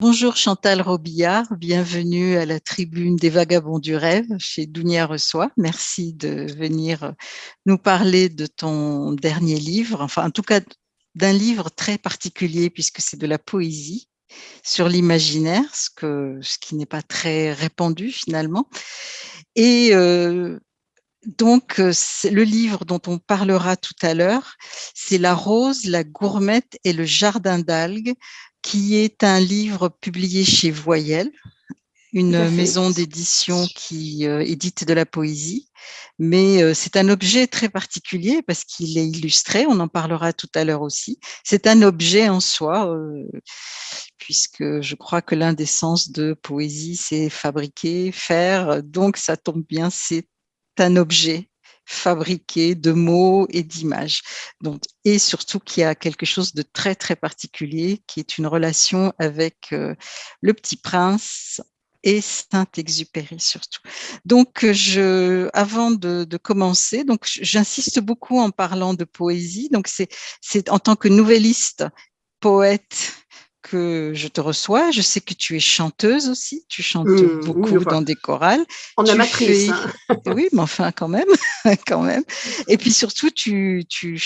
Bonjour Chantal Robillard, bienvenue à la tribune des vagabonds du rêve chez Dounia Reçoit. Merci de venir nous parler de ton dernier livre, enfin en tout cas d'un livre très particulier puisque c'est de la poésie sur l'imaginaire, ce, qui n'est pas très répandu finalement. Et euh, donc, euh, le livre dont on parlera tout à l'heure, c'est La rose, la gourmette et le jardin d'algues qui est un livre publié chez Voyelle, une maison d'édition qui euh, édite de la poésie. Mais euh, c'est un objet très particulier parce qu'il est illustré, on en parlera tout à l'heure aussi. C'est un objet en soi, euh, puisque je crois que l'un des sens de poésie, c'est fabriquer, faire. Donc ça tombe bien, c'est un objet fabriqué de mots et d'images. Donc, et surtout qu'il y a quelque chose de très, très particulier qui est une relation avec euh, le petit prince et Saint-Exupéry surtout. Donc, je, avant de, de commencer, donc j'insiste beaucoup en parlant de poésie. Donc, c'est en tant que nouvelliste, poète que je te reçois. Je sais que tu es chanteuse aussi. Tu chantes mmh, beaucoup dans des chorales. En amatrice. Hein. oui, mais enfin quand même, quand même. Et puis surtout, tu, tu,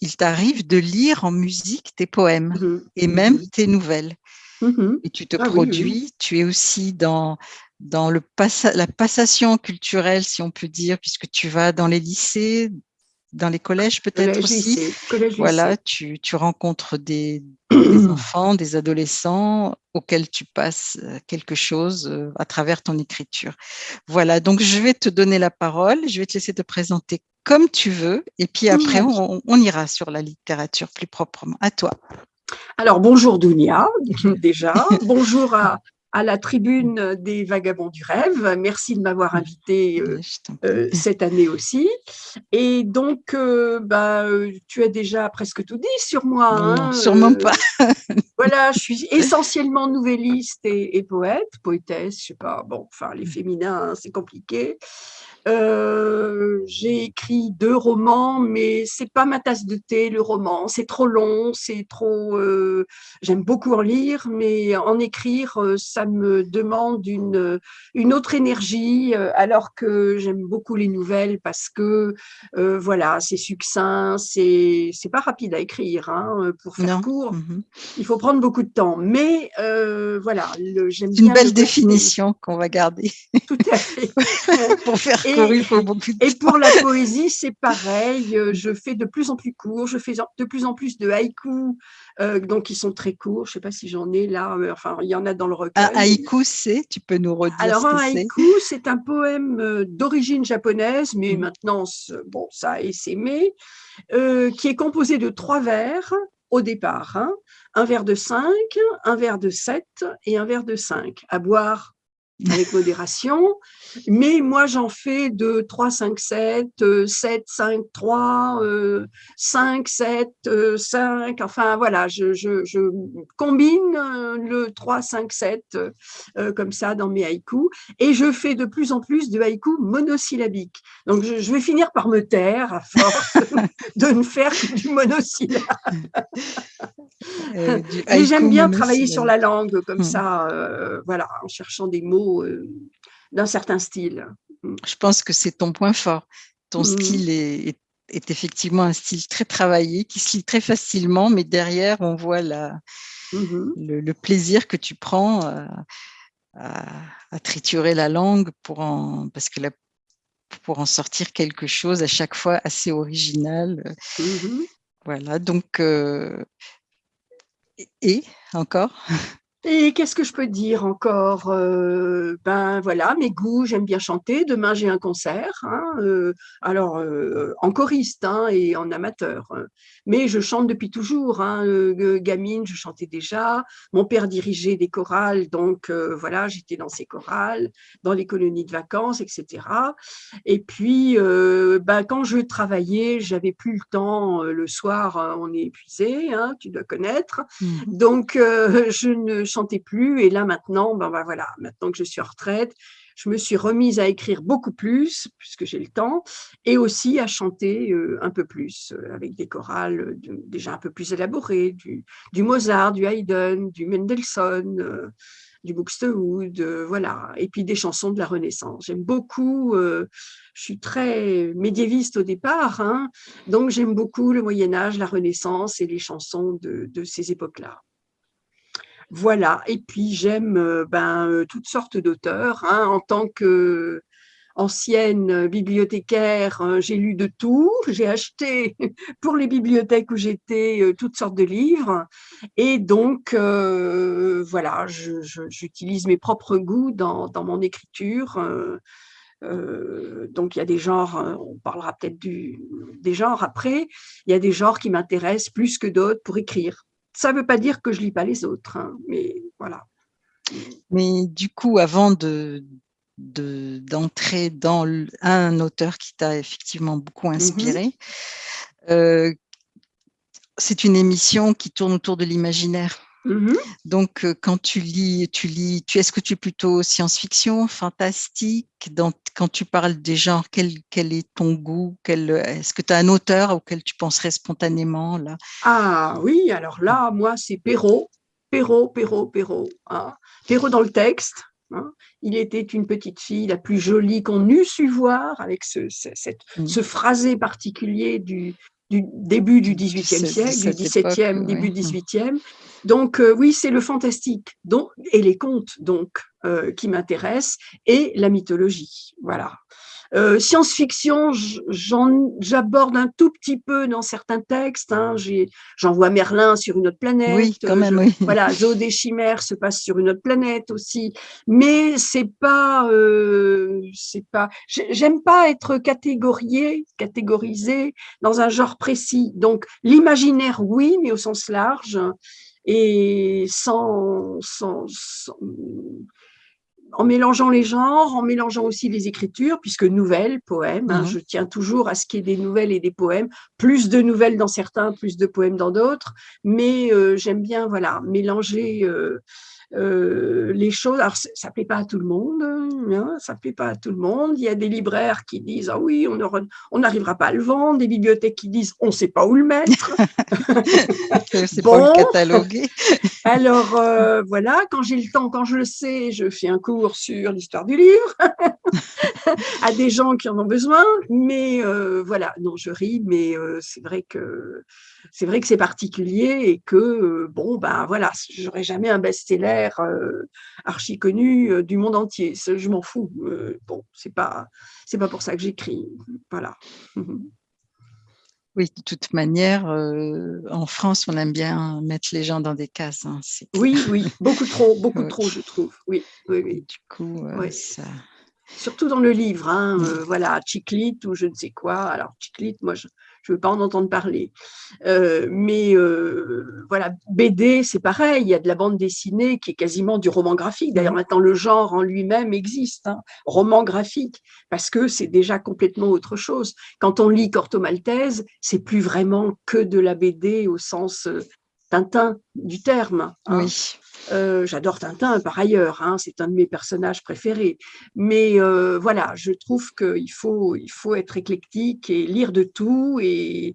il t'arrive de lire en musique tes poèmes mmh et même mmh tes nouvelles. Et tu te ah produis. Tu es aussi dans dans le la passation culturelle, si on peut dire, puisque tu vas dans les lycées, dans les collèges peut-être aussi. voilà, tu, tu, rencontres des, des enfants, des adolescents auxquels tu passes euh, quelque chose euh, à travers ton écriture. Voilà, donc je vais te donner la parole, je vais te laisser te présenter comme tu veux, et puis après, on, on ira sur la littérature plus proprement. À toi. Alors, bonjour Dounia, déjà. bonjour à, à la tribune des Vagabonds du Rêve. Merci de m'avoir invité euh, euh, cette année aussi. Et donc, euh, bah, tu as déjà presque tout dit sur moi. Non, hein, sûrement pas. voilà, je suis essentiellement nouvelliste et, poète, poétesse, je sais pas, bon, enfin, les féminins, c'est compliqué. Euh, j'ai écrit deux romans, mais c'est pas ma tasse de thé, le roman. C'est trop long, c'est trop. Euh, j'aime beaucoup en lire, mais en écrire, euh, ça me demande une, une autre énergie, alors que j'aime beaucoup les nouvelles parce que, voilà, c'est succinct, c'est pas rapide à écrire. Hein, pour faire court, mmh il faut prendre beaucoup de temps. Mais voilà, j'aime bien. Une belle définition qu'on va garder. Tout à fait. pour faire et, pour la poésie, c'est pareil. Euh, je fais de plus en plus court. Je fais de plus en plus de haïkus, euh, donc ils sont très courts. Je ne sais pas si j'en ai là. enfin, il y en a dans le recueil. Un haïku, c'est Tu peux nous redire Alors, un haïku, c'est un poème euh, d'origine japonaise, mais mmh. maintenant, bon, ça a essaimé, qui est composé de trois vers au départ. Hein. Un vers de 5, un vers de 7 et un vers de 5, à boire avec modération. Mais moi, j'en fais de 3, 5, 7, 7, 5, 3, 5, 7, 5. Enfin, voilà, je, je, je combine euh, le 3, 5, 7 comme ça dans mes haïkus. Et je fais de plus en plus de haïkus monosyllabiques. Donc, je, je vais finir par me taire à force de ne faire que du monosyllabe. Euh, Mais j'aime bien travailler sur la langue comme hmm. ça, euh, voilà, en cherchant des mots euh, d'un certain style. Hmm. Je pense que c'est ton point fort. Ton hmm. style est, effectivement un style très travaillé, qui se lit très facilement, mais derrière, on voit la, le, plaisir que tu prends à, triturer la langue pour en, parce que pour en sortir quelque chose à chaque fois assez original. Voilà, donc et encore? et qu'est-ce que je peux dire encore euh, Ben voilà, mes goûts, j'aime bien chanter. Demain, j'ai un concert. Hein, euh, alors, euh, en choriste hein, et en amateur. Mais je chante depuis toujours. Hein, gamine, je chantais déjà. Mon père dirigeait des chorales, donc voilà, j'étais dans ces chorales, dans les colonies de vacances, etc. Et puis, ben, quand je travaillais, j'avais plus le temps. Le soir, on est épuisé, tu dois connaître. Mmh. Donc, je ne chantais plus. Et là, maintenant, ben, ben, voilà, maintenant que je suis en retraite, je me suis remise à écrire beaucoup plus, puisque j'ai le temps, et aussi à chanter un peu plus, avec des chorales déjà un peu plus élaborées, du, Mozart, du Haydn, du Mendelssohn, du Buxtehude, voilà, et puis des chansons de la Renaissance. J'aime beaucoup, je suis très médiéviste au départ, hein, donc j'aime beaucoup le Moyen-Âge, la Renaissance et les chansons de ces époques-là. Voilà, et puis j'aime ben, toutes sortes d'auteurs. Hein, en tant que ancienne bibliothécaire, j'ai lu de tout. J'ai acheté pour les bibliothèques où j'étais toutes sortes de livres. Et donc, voilà, j'utilise mes propres goûts dans, mon écriture. donc, il y a des genres, on parlera peut-être des genres après, il y a des genres qui m'intéressent plus que d'autres pour écrire. Ça ne veut pas dire que je lis pas les autres, hein, mais voilà. Mais du coup, avant de d'entrer dans un auteur qui t'a effectivement beaucoup mmh inspiré, euh, c'est une émission qui tourne autour de l'imaginaire. Mmh Donc, quand tu lis, tu lis, tu est-ce que tu es plutôt science-fiction, fantastique? Quand tu parles des genres, quel, quel est ton goût? Est-ce que tu as un auteur auquel tu penserais spontanément là? Ah oui, alors là, moi, c'est Perrault. Perrault, Perrault, Perrault. Hein. Perrault dans le texte. Hein. Il était une petite fille la plus jolie qu'on eût su voir, avec ce, cette, mmh. ce phrasé particulier du, du début du XVIIIe siècle, du XVIIe, début XVIIIe. Donc euh, oui, c'est le fantastique donc, et les contes donc euh, qui m'intéressent et la mythologie. Voilà. Euh, science-fiction, j'aborde un tout petit peu dans certains textes. Hein. J'en vois Merlin sur une autre planète. Oui, quand même, oui. Voilà, Zoo des chimères se passe sur une autre planète aussi. Mais c'est pas, euh, c'est pas. J'aime pas être catégorié, catégorisé dans un genre précis. Donc l'imaginaire, oui, mais au sens large et sans, sans, sans en mélangeant les genres, en mélangeant aussi les écritures, puisque nouvelles, poèmes, hein, mmh je tiens toujours à ce qu'il y ait des nouvelles et des poèmes, plus de nouvelles dans certains, plus de poèmes dans d'autres, mais euh, j'aime bien voilà mélanger euh, euh, les choses, alors ça plaît pas à tout le monde, hein, ça plaît pas à tout le monde. Il y a des libraires qui disent ah oui, on n'arrivera pas à le vendre, des bibliothèques qui disent on ne sait pas où le mettre. C'est bon. pas le cataloguer. alors euh, voilà, quand j'ai le temps, quand je le sais, je fais un cours sur l'histoire du livre à des gens qui en ont besoin. Mais euh, voilà, non, je ris, mais c'est vrai que c'est vrai que c'est particulier et que, euh, bon, ben voilà, j'aurais jamais un best-seller euh, archi connu euh, du monde entier. Je m'en fous. bon, c'est pas, c'est pas pour ça que j'écris. Voilà. Oui, de toute manière, en France, on aime bien mettre les gens dans des cases. Hein, oui, oui, beaucoup trop, beaucoup trop, je trouve. Oui, oui, oui. Du coup, ça... Surtout dans le livre, hein, voilà, Chiclite ou je ne sais quoi. Alors, Chiclite, moi, je, je veux pas en entendre parler. Euh, mais euh, voilà, BD, c'est pareil, il y a de la bande dessinée qui est quasiment du roman graphique. D'ailleurs, maintenant, le genre en lui-même existe, hein, roman graphique, parce que c'est déjà complètement autre chose. Quand on lit Corto Maltese, c'est plus vraiment que de la BD au sens euh, Tintin du terme. Hein. Oui. Euh, j'adore Tintin par ailleurs, hein, c'est un de mes personnages préférés. Mais euh, voilà, je trouve qu'il faut, il faut être éclectique et lire de tout et,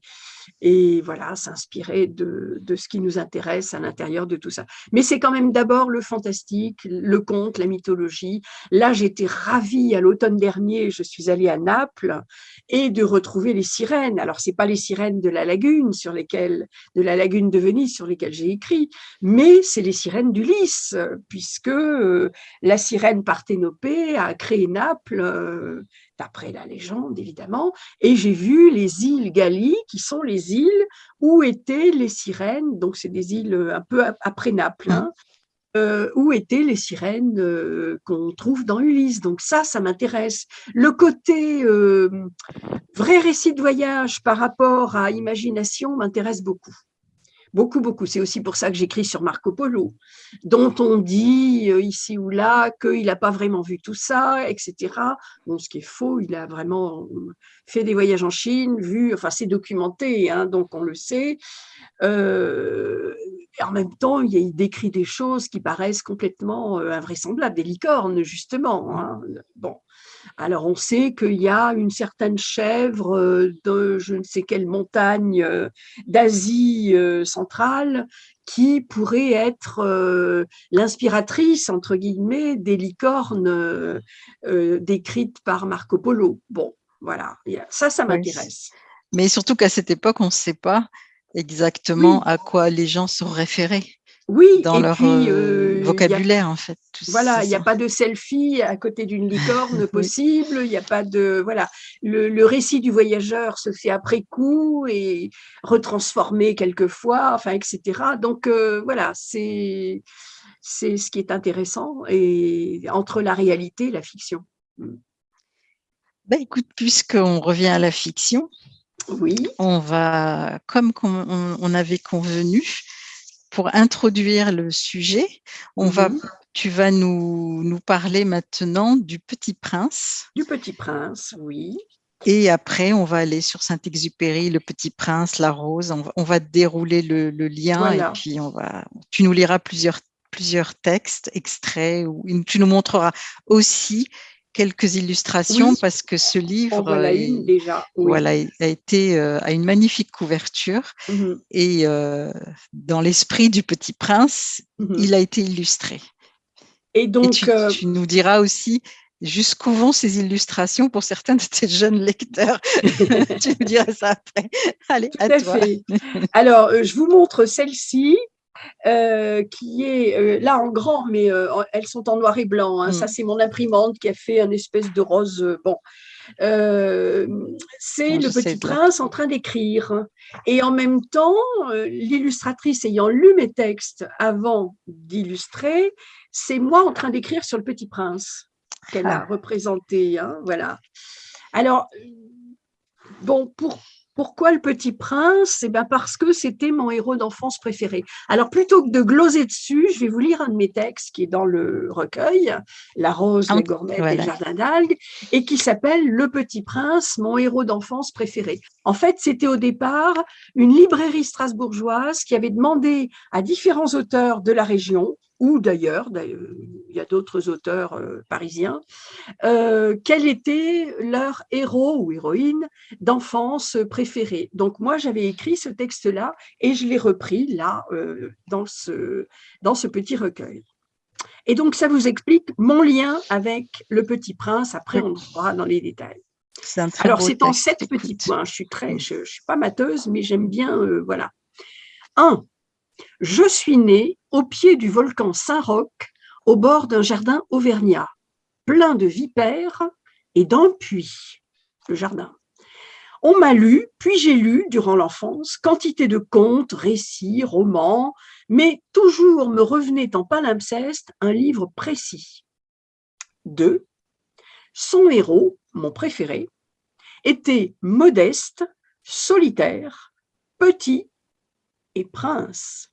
et voilà, s'inspirer de, de, ce qui nous intéresse à l'intérieur de tout ça. Mais c'est quand même d'abord le fantastique, le conte, la mythologie. Là, j'étais ravie à l'automne dernier, je suis allée à Naples et de retrouver les sirènes. Alors, c'est pas les sirènes de la lagune sur lesquelles, de la lagune de Venise sur lesquelles j'ai écrit, mais c'est les sirènes d'Ulysse, puisque euh, la sirène Parthénopée a créé Naples euh, d'après la légende évidemment, et j'ai vu les îles Gallie, qui sont les îles où étaient les sirènes, donc c'est des îles euh, un peu après Naples, hein, euh, où étaient les sirènes euh, qu'on trouve dans Ulysse. Donc ça, ça m'intéresse. Le côté vrai récit de voyage par rapport à imagination m'intéresse beaucoup beaucoup, beaucoup. C'est aussi pour ça que j'écris sur Marco Polo, dont on dit euh, ici ou là qu'il n'a pas vraiment vu tout ça, etc. Bon, ce qui est faux, il a vraiment fait des voyages en Chine, vu, enfin c'est documenté, hein, donc on le sait. Euh, en même temps, il, décrit des choses qui paraissent complètement invraisemblables, des licornes, justement. Hein. Bon. Alors, on sait qu'il y a une certaine chèvre de je ne sais quelle montagne d'Asie centrale qui pourrait être l'inspiratrice, entre guillemets, des licornes décrites par Marco Polo. Bon, voilà, ça, ça m'intéresse. Mais surtout qu'à cette époque, on ne sait pas exactement à quoi les gens sont référés. Oui, dans leur euh, vocabulaire en fait. Voilà, il n'y a pas de selfie à côté d'une licorne possible, il n'y a pas de voilà. Le, récit du voyageur se fait après coup et retransformé quelquefois, enfin etc. Donc euh, voilà, c'est ce qui est intéressant et entre la réalité et la fiction. Ben, écoute, puisqu'on revient à la fiction, oui. on va, comme on avait convenu, pour introduire le sujet, on va, mhm. tu vas nous, nous parler maintenant du Petit Prince. Du Petit Prince, oui. Et après, on va aller sur Saint-Exupéry, Le Petit Prince, La Rose. On va, dérouler le, lien et puis on va, tu nous liras plusieurs, plusieurs textes, extraits, ou tu nous montreras aussi quelques illustrations parce que ce livre voilà une déjà, voilà, a été euh, a une magnifique couverture mmh et euh, dans l'esprit du Petit Prince, mmh il a été illustré. Et donc, euh, tu, nous diras aussi jusqu'où vont ces illustrations pour certains de tes jeunes lecteurs. tu nous diras ça après. Allez, à, toi. Alors, je vous montre celle-ci. Euh, qui est euh, là en grand, mais euh, elles sont en noir et blanc. Hein. Ça, mm. c'est mon imprimante qui a fait un espèce de rose. bon, c'est le petit prince en train d'écrire. Et en même temps, l'illustratrice ayant lu mes textes avant d'illustrer, c'est moi en train d'écrire sur le petit prince qu'elle a ah. représenté. Hein, voilà. Alors, bon, pour pourquoi le petit prince? Eh bien parce que c'était mon héros d'enfance préféré. Alors plutôt que de gloser dessus, je vais vous lire un de mes textes qui est dans le recueil, La rose, les gourmettes et le jardin d'algues, et qui s'appelle Le petit prince, mon héros d'enfance préféré. En fait, c'était au départ une librairie strasbourgeoise qui avait demandé à différents auteurs de la région ou d'ailleurs, il y a d'autres auteurs euh, parisiens, euh, quel était leur héros ou héroïne d'enfance préféré. Donc moi, j'avais écrit ce texte-là et je l'ai repris là, euh, dans, ce, dans ce petit recueil. Et donc, ça vous explique mon lien avec Le Petit Prince. Après, on verra dans les détails. Alors, c'est en sept petits points. Je suis très, je, suis pas mateuse, mais j'aime bien, voilà. Un, je suis née au pied du volcan Saint-Roch, au bord d'un jardin auvergnat, plein de vipères et d'un puits, le jardin. On m'a lu, puis j'ai lu, durant l'enfance, quantité de contes, récits, romans, mais toujours me revenait en palimpseste un livre précis. 2. Son héros, mon préféré, était modeste, solitaire, petit et prince.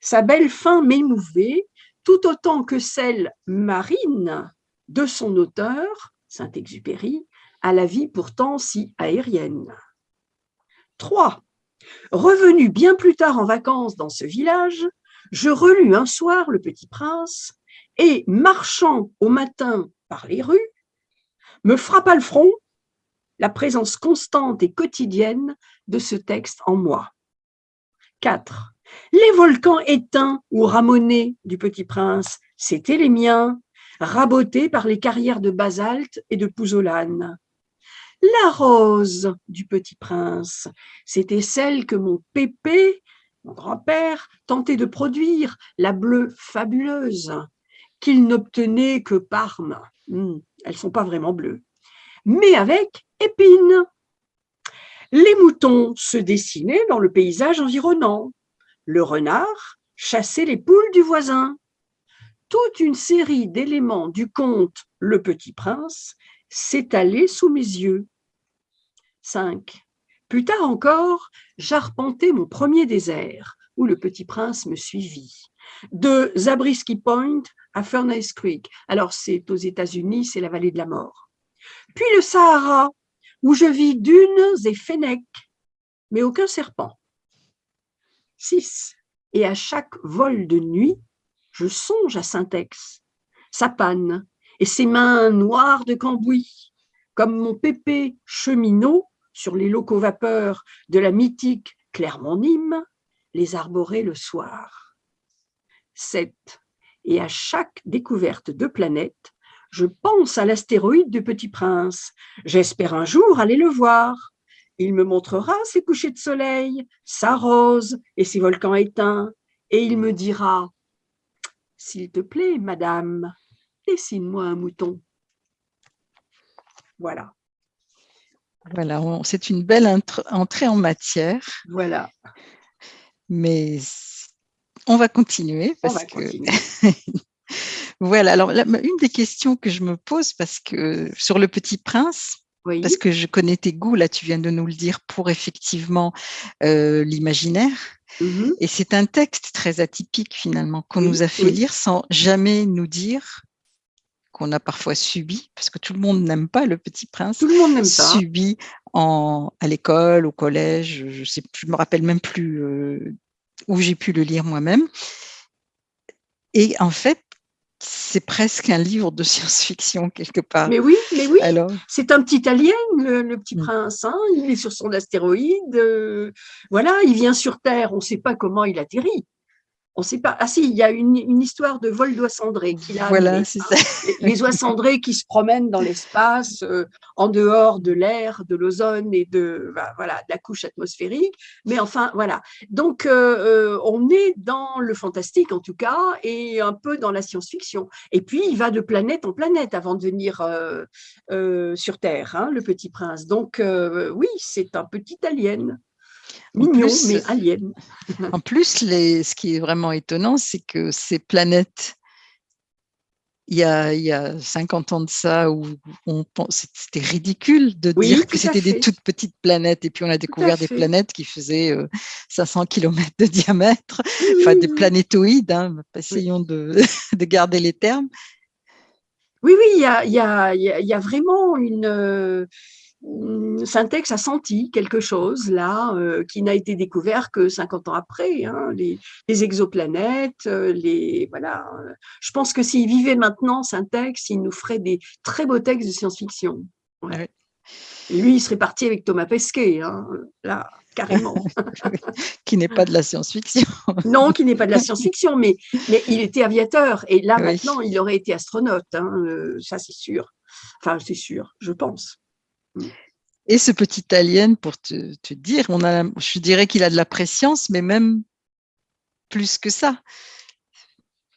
Sa belle fin m'émouvait tout autant que celle marine de son auteur, Saint-Exupéry, à la vie pourtant si aérienne. 3. Revenu bien plus tard en vacances dans ce village, je relus un soir Le Petit Prince et, marchant au matin par les rues, me frappa le front la présence constante et quotidienne de ce texte en moi. 4. Les volcans éteints ou ramonés du Petit Prince, c'étaient les miens, rabotés par les carrières de basalte et de pouzzolane. La rose du Petit Prince, c'était celle que mon pépé, mon grand-père, tentait de produire, la bleue fabuleuse, qu'il n'obtenait que Parme. Hmm, elles ne sont pas vraiment bleues. Mais avec épines. Les moutons se dessinaient dans le paysage environnant. Le renard chassait les poules du voisin. Toute une série d'éléments du conte Le Petit Prince s'étalait sous mes yeux. 5. Plus tard encore, j'arpentais mon premier désert, où le Petit Prince me suivit. De Zabriskie Point à Furnace Creek. Alors, c'est aux États-Unis, c'est la vallée de la mort. Puis le Sahara, où je vis dunes et fennecs, mais aucun serpent. 6. et à chaque vol de nuit, je songe à Syntex, sa panne et ses mains noires de cambouis, comme mon pépé cheminot sur les locaux vapeurs de la mythique Clermont-Nîmes, les arborer le soir. 7. Et à chaque découverte de planète, je pense à l'astéroïde du Petit Prince. J'espère un jour aller le voir. Il me montrera ses couchers de soleil, sa rose et ses volcans éteints, et il me dira « S'il te plaît, madame, dessine-moi un mouton. » Voilà. Voilà, c'est une belle entrée en matière. Voilà. Mais on va continuer parce que voilà. Alors une des questions que je me pose parce que sur le Petit Prince, parce que je connais tes goûts là, tu viens de nous le dire pour effectivement euh, l'imaginaire. Mmh Et c'est un texte très atypique finalement qu'on nous a fait lire sans jamais nous dire qu'on a parfois subi, parce que tout le monde n'aime pas le Petit Prince. Tout le monde n'aime pas. Subi en, à l'école, au collège, je sais, je me rappelle même plus euh, où j'ai pu le lire moi-même. Et en fait, c'est presque un livre de science-fiction quelque part. Mais oui, mais oui. C'est un petit alien, le, petit mm. prince. Hein. il est sur son astéroïde. Euh, voilà, il vient sur Terre. On ne sait pas comment il atterrit. On sait pas. Ah si, il y a une, histoire de vol d'oies cendrées qu'il a. Voilà, c'est ça. Les oies cendrées qui se promènent dans l'espace, euh, en dehors de l'air, de l'ozone et de bah, voilà de la couche atmosphérique. Mais enfin voilà. Donc euh, euh, on est dans le fantastique en tout cas et un peu dans la science-fiction. Et puis il va de planète en planète avant de venir sur Terre, hein, le Petit Prince. Donc oui, c'est un petit alien. Mignon, mais alien. En plus, les, ce qui est vraiment étonnant, c'est que ces planètes, il y, a, il y a 50 ans de ça, où on c'était ridicule de dire que c'était des toutes petites planètes. Et puis, on a découvert des planètes qui faisaient 500 euh, km de diamètre, enfin des planétoïdes. Hein, essayons de, de garder les termes. Oui, oui, il y a, il y a, il y a vraiment une Syntex a senti quelque chose là euh, qui n'a été découvert que 50 ans après, hein, les, exoplanètes, euh, les voilà. Je pense que s'il vivait maintenant, Syntex, il nous ferait des très beaux textes de science-fiction. Lui, il serait parti avec Thomas Pesquet, hein, là, carrément. qui n'est pas de la science-fiction. non, qui n'est pas de la science-fiction, mais, mais il était aviateur. Et là, maintenant, il aurait été astronaute. Hein, euh, ça, c'est sûr. Enfin, c'est sûr, je pense. Et ce petit alien, pour te, te dire, on a, je dirais qu'il a de la préscience, mais même plus que ça.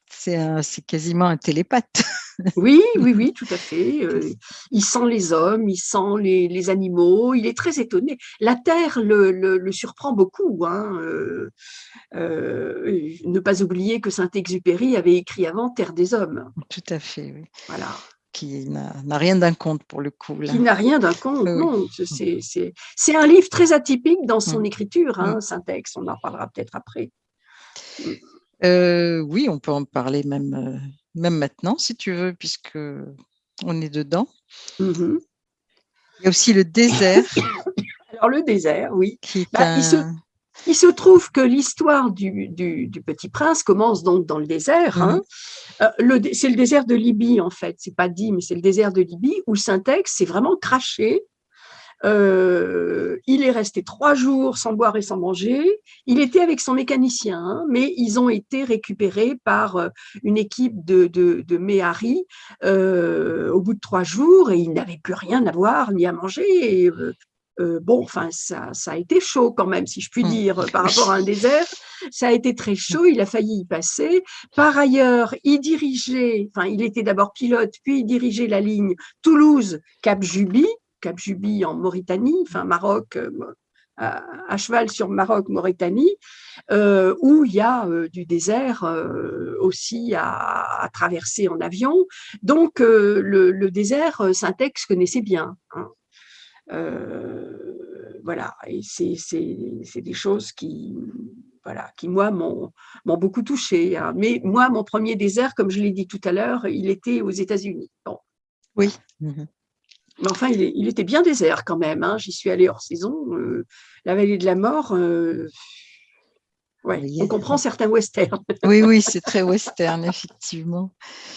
C'est quasiment un télépathe. Oui, oui, oui, tout à fait. Euh, il sent les hommes, il sent les, les, animaux, il est très étonné. La Terre le, le, surprend beaucoup. Hein. Euh, euh, ne pas oublier que Saint-Exupéry avait écrit avant Terre des hommes. Tout à fait, oui. Voilà qui n'a rien d'un conte pour le coup. Qui n'a rien d'un conte, non. C'est un livre très atypique dans son mm. écriture, hein, mm. Syntex, on en parlera peut-être après. Euh, oui, on peut en parler même, euh, même maintenant, si tu veux, puisque on est dedans. Mm-hmm. Il y a aussi le désert. Alors le désert, oui. Bah, il se trouve que l'histoire du, Petit Prince commence donc dans le désert. Hein. Mhm. Euh, c'est le désert de Libye, en fait. C'est pas dit, mais c'est le désert de Libye où Syntex s'est vraiment craché. Euh, il est resté trois jours sans boire et sans manger. Il était avec son mécanicien, hein, mais ils ont été récupérés par euh, une équipe de, de, de Méhari au bout de trois jours et il n'avait plus rien à boire ni à manger. Et, euh, bon, enfin, ça, a été chaud quand même, si je puis mmh. dire, par rapport à un désert. Ça a été très chaud, il a failli y passer. Par ailleurs, il dirigeait, enfin, il était d'abord pilote, puis il dirigeait la ligne Toulouse-Cap-Juby, Cap-Juby en Mauritanie, enfin, Maroc, euh, à, cheval sur Maroc-Mauritanie, euh, où il y a du désert aussi à, traverser en avion. Donc, le, désert, Syntex connaissait bien. Hein. Euh, voilà, et c'est des choses qui, voilà, qui moi m'ont beaucoup touché. Hein. Mais moi, mon premier désert, comme je l'ai dit tout à l'heure, il était aux États-Unis. Bon. Oui. Mmh Mais enfin, il, était bien désert quand même. Hein. J'y suis allée hors saison. Euh, la vallée de la mort, euh, Oui, on comprend certains westerns. oui, oui, c'est très western, effectivement.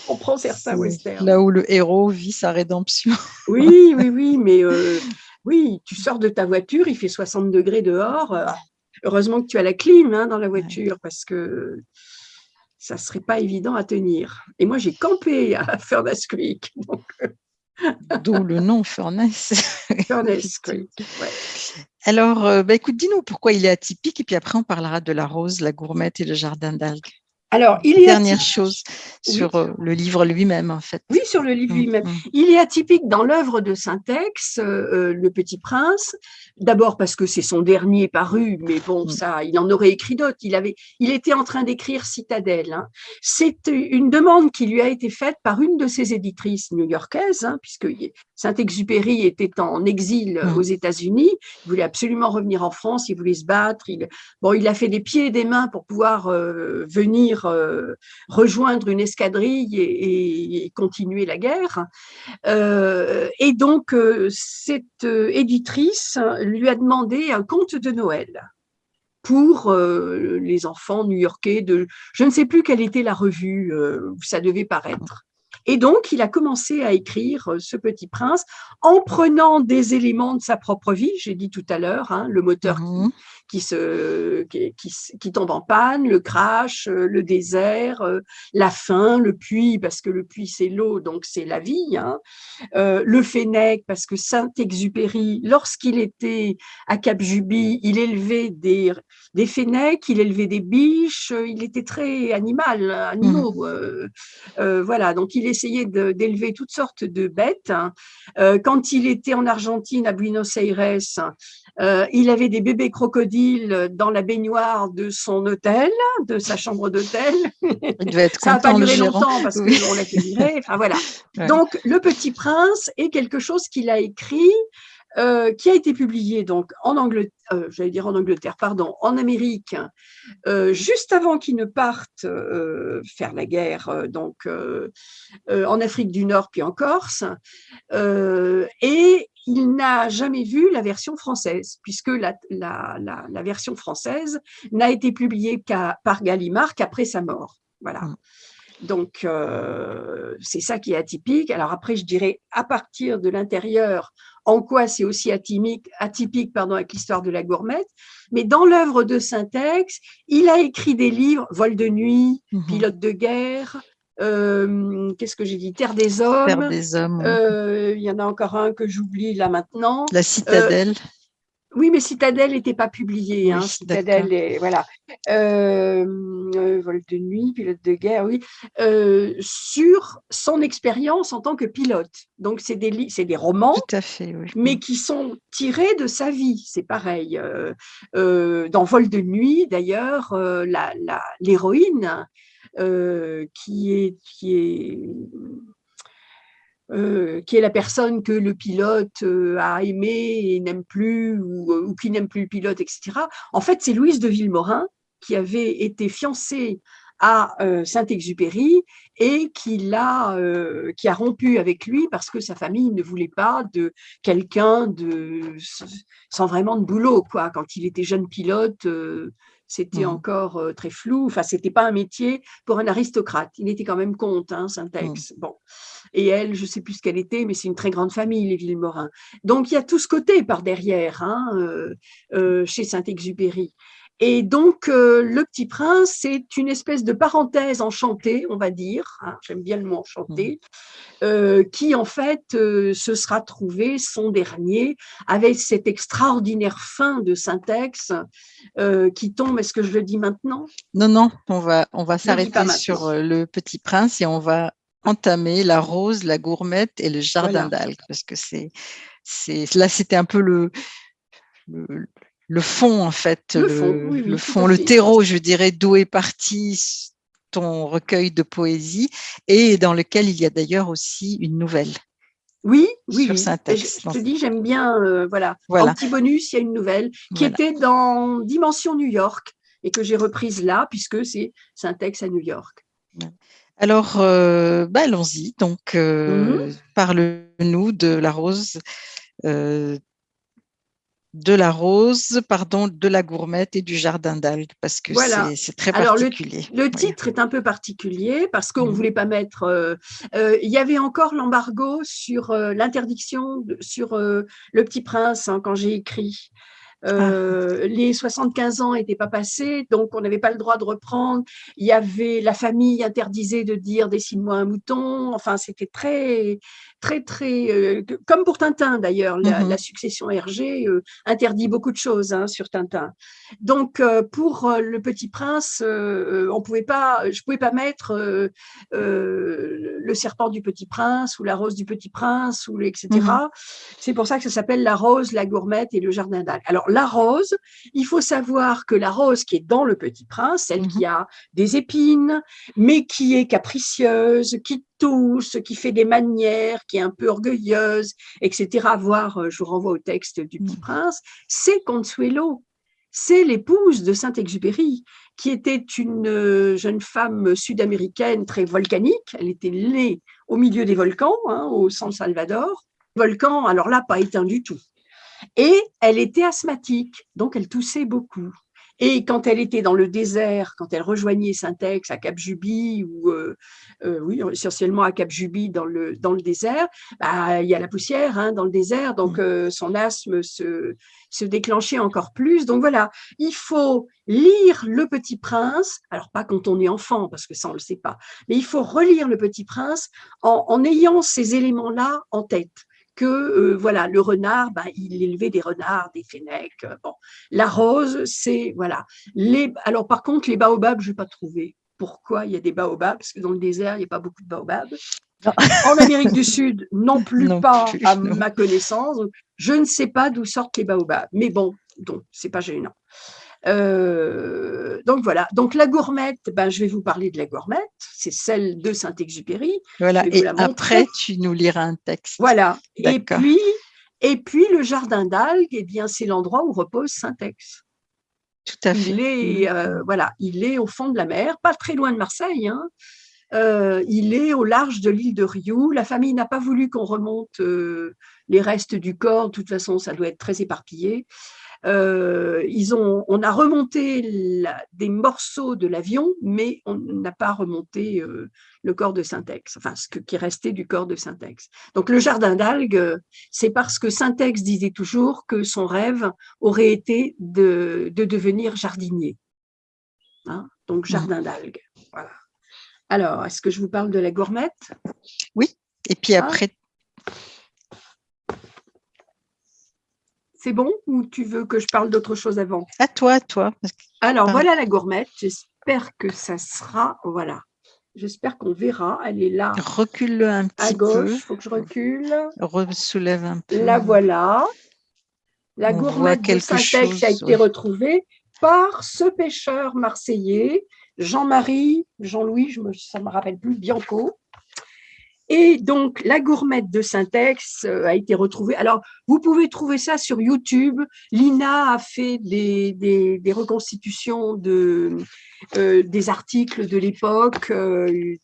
On comprend certains westerns. Là où le héros vit sa rédemption. oui, oui, oui, mais euh, oui, tu sors de ta voiture, il fait 60 degrés dehors. Euh, heureusement que tu as la clim hein, dans la voiture parce que ça ne serait pas évident à tenir. Et moi, j'ai campé à Furnace Creek. Euh, D'où le nom Furnace. Furnace Creek, ouais. Alors, euh, bah, écoute, dis-nous pourquoi il est atypique et puis après on parlera de la rose, la gourmette et le jardin d'algues. Alors, il est Dernière chose sur euh, le livre lui-même, en fait. Oui, sur le livre mm, lui-même. Mm. Il est atypique dans l'œuvre de Saint-Ex, euh, Le Petit Prince. D'abord parce que c'est son dernier paru, mais bon, mm. ça, il en aurait écrit d'autres. Il avait, il était en train d'écrire Citadelle. Hein. C'est une demande qui lui a été faite par une de ses éditrices new-yorkaises, hein, puisque Saint-Exupéry était en exil aux États-Unis. Il voulait absolument revenir en France. Il voulait se battre. Il, bon, il a fait des pieds et des mains pour pouvoir euh, venir euh, rejoindre une escadrille et, continuer la guerre. Euh, et donc, euh, cette éditrice lui a demandé un conte de Noël pour les enfants new-yorkais de je ne sais plus quelle était la revue où ça devait paraître. Et donc, il a commencé à écrire Ce Petit Prince en prenant des éléments de sa propre vie, j'ai dit tout à l'heure, hein, le moteur mmh qui, se, qui, qui, tombe en panne, le crash, euh, le désert, euh, la faim, le puits, parce que le puits c'est l'eau, donc c'est la vie, hein. euh, le Fennec, parce que Saint-Exupéry, lorsqu'il était à Cap-Juby, il élevait des, des Fennecs, il élevait des biches, il était très animal, animaux, mmh. voilà, donc il essayait d'élever toutes sortes de bêtes. Hein. quand il était en Argentine, à Buenos Aires, il avait des bébés crocodiles dans la baignoire de son hôtel, de sa chambre d'hôtel. Ça n'a pas duré longtemps parce qu'on l'a fait virer. Enfin, voilà. Donc, Le Petit Prince est quelque chose qu'il a écrit euh, qui a été publié donc en Angleterre, euh, j'allais dire en Angleterre, pardon, en Amérique, euh, juste avant qu'il ne parte faire la guerre, donc en Afrique du Nord puis en Corse, et il n'a jamais vu la version française, puisque la, la, version française n'a été publiée par Gallimard qu'après sa mort. Voilà. Mmh. Donc, c'est ça qui est atypique. Alors après, je dirais, à partir de l'intérieur, en quoi c'est aussi atypique, atypique pardon, avec l'histoire de la gourmette. Mais dans l'œuvre de Saint-Ex, il a écrit des livres, Vol de nuit, mmh Pilote de guerre, euh, qu'est-ce que j'ai dit? Terre des hommes. Terre des hommes. Euh, il y en a encore un que j'oublie là maintenant. La citadelle. Euh, oui, mais Citadelle n'était pas publié. Hein. Citadelle, voilà. Vol de nuit, pilote de guerre, oui. Sur son expérience en tant que pilote. Donc, c'est des, des romans, Tout à fait, oui. mais qui sont tirés de sa vie. C'est pareil. dans Vol de nuit, d'ailleurs, l'héroïne qui est, qui est euh, qui est la personne que le pilote euh, a aimé et n'aime plus, ou, euh, ou qui n'aime plus le pilote, etc. En fait, c'est Louise de Villemorin qui avait été fiancée à Saint-Exupéry et qui a, qui a rompu avec lui parce que sa famille ne voulait pas de quelqu'un de sans vraiment de boulot quoi. Quand il était jeune pilote, c'était mmh. encore très flou. Enfin, c'était pas un métier pour un aristocrate. Il était quand même comte, hein, Saint-Ex. Mmh. Bon. Et elle, je sais plus ce qu'elle était, mais c'est une très grande famille, les Villemorins. Donc, il y a tout ce côté par derrière, hein, chez Saint-Exupéry. Et donc, Le Petit Prince, c'est une espèce de parenthèse enchantée, on va dire, hein, j'aime bien le mot enchanté, mmh. qui en fait se sera trouvé son dernier avec cette extraordinaire fin de Syntex qui tombe. Est-ce que je le dis maintenant? Non, non, on va, on va s'arrêter sur Le Petit Prince et on va entamer la rose, la gourmette et le jardin d'algues, parce que c'est, là, c'était un peu le, le fond, en fait, le, fond, le, terreau, je dirais, d'où est parti ton recueil de poésie et dans lequel il y a d'ailleurs aussi une nouvelle. Oui, oui, oui. Je, te dis, j'aime bien, euh, voilà. En petit bonus, il y a une nouvelle qui était dans Dimension New York et que j'ai reprise là puisque c'est Syntex à New York. Alors, euh, bah, allons-y. Donc, euh, mmh parle-nous de la rose de la rose, pardon, de la gourmette et du jardin d'algues, parce que c'est très particulier. le, titre est un peu particulier parce qu'on ne mmh. voulait pas mettre... Euh, euh, il y avait encore l'embargo sur euh, l'interdiction sur Le Petit Prince hein, quand j'ai écrit. Ah. Les 75 ans n'étaient pas passés, donc on n'avait pas le droit de reprendre. Il y avait la famille interdisait de dire dessine-moi un mouton. Enfin, c'était très, très, très, euh, comme pour Tintin d'ailleurs. La, mmh succession Hergé euh, interdit beaucoup de choses hein, sur Tintin. Donc pour le Petit Prince, on pouvait pas, je pouvais pas mettre le serpent du Petit Prince ou la rose du Petit Prince ou etc. Mmh C'est pour ça que ça s'appelle la rose, la gourmette et le jardin d'Algues. Alors la rose, il faut savoir que la rose qui est dans le Petit Prince, celle mmh qui a des épines, mais qui est capricieuse, qui tousse, qui fait des manières, qui est un peu orgueilleuse, etc. Voir, euh, je vous renvoie au texte du Petit mmh. Prince, c'est Consuelo. C'est l'épouse de Saint-Exupéry, qui était une euh, jeune femme sud-américaine très volcanique. Elle était née au milieu des volcans, hein, au San Salvador. Volcan, alors là, pas éteint du tout. Et elle était asthmatique, donc elle toussait beaucoup. Et quand elle était dans le désert, quand elle rejoignait Saint-Ex à Cap-Juby, ou euh, euh, oui, essentiellement à Cap-Juby dans le, dans le désert, bah, il y a la poussière hein, dans le désert, donc mmh. euh, son asthme se, se déclenchait encore plus. Donc voilà, il faut lire Le Petit Prince, alors pas quand on est enfant, parce que ça on le sait pas, mais il faut relire Le Petit Prince en, en ayant ces éléments-là en tête que euh, voilà le renard, ben, il élevait des renards, des fennecs. Euh, bon, la rose, c'est voilà. Les, alors par contre, les baobabs, je n'ai pas trouvé. Pourquoi il y a des baobabs? Parce que dans le désert, il n'y a pas beaucoup de baobabs. En Amérique du Sud, non plus pas à ma connaissance. Je ne sais pas d'où sortent les baobabs. Mais bon, donc c'est pas gênant. Euh, donc voilà, donc la gourmette, ben, je vais vous parler de la gourmette, c'est celle de Saint-Exupéry. Voilà, et après tu nous liras un texte. Voilà, et puis, et puis le jardin d'algues, eh bien c'est l'endroit où repose Saint-Ex. Tout à fait. Il est, euh, voilà, il est au fond de la mer, pas très loin de Marseille. Hein. Euh, il est au large de l'île de Rioux. La famille n'a pas voulu qu'on remonte les restes du corps. De toute façon, ça doit être très éparpillé. Euh, ils ont, on a remonté des morceaux de l'avion, mais on n'a pas remonté euh, le corps de Syntex, enfin ce qui restait du corps de Syntex. Donc le jardin d'algues, c'est parce que Syntex disait toujours que son rêve aurait été de, devenir jardinier. Hein. Donc mmh. jardin d'algues, voilà. Alors, est-ce que je vous parle de la gourmette? Oui, et puis ah. C'est bon ou tu veux que je parle d'autre chose avant? À toi, à toi. Alors, voilà la gourmette. J'espère que ça sera… Voilà. J'espère qu'on verra. Elle est là. Recule-le un petit peu. À gauche, il faut que je recule. Soulève un peu. La voilà. La gourmette de Saint-Ex a été retrouvée par ce pêcheur marseillais, Jean-Marie, Jean-Louis, ça ne me rappelle plus, Bianco, et donc, la gourmette de Syntex euh, a été retrouvée. Alors, vous pouvez trouver ça sur YouTube. Lina a fait des, des, reconstitutions de, euh, des articles de l'époque, euh,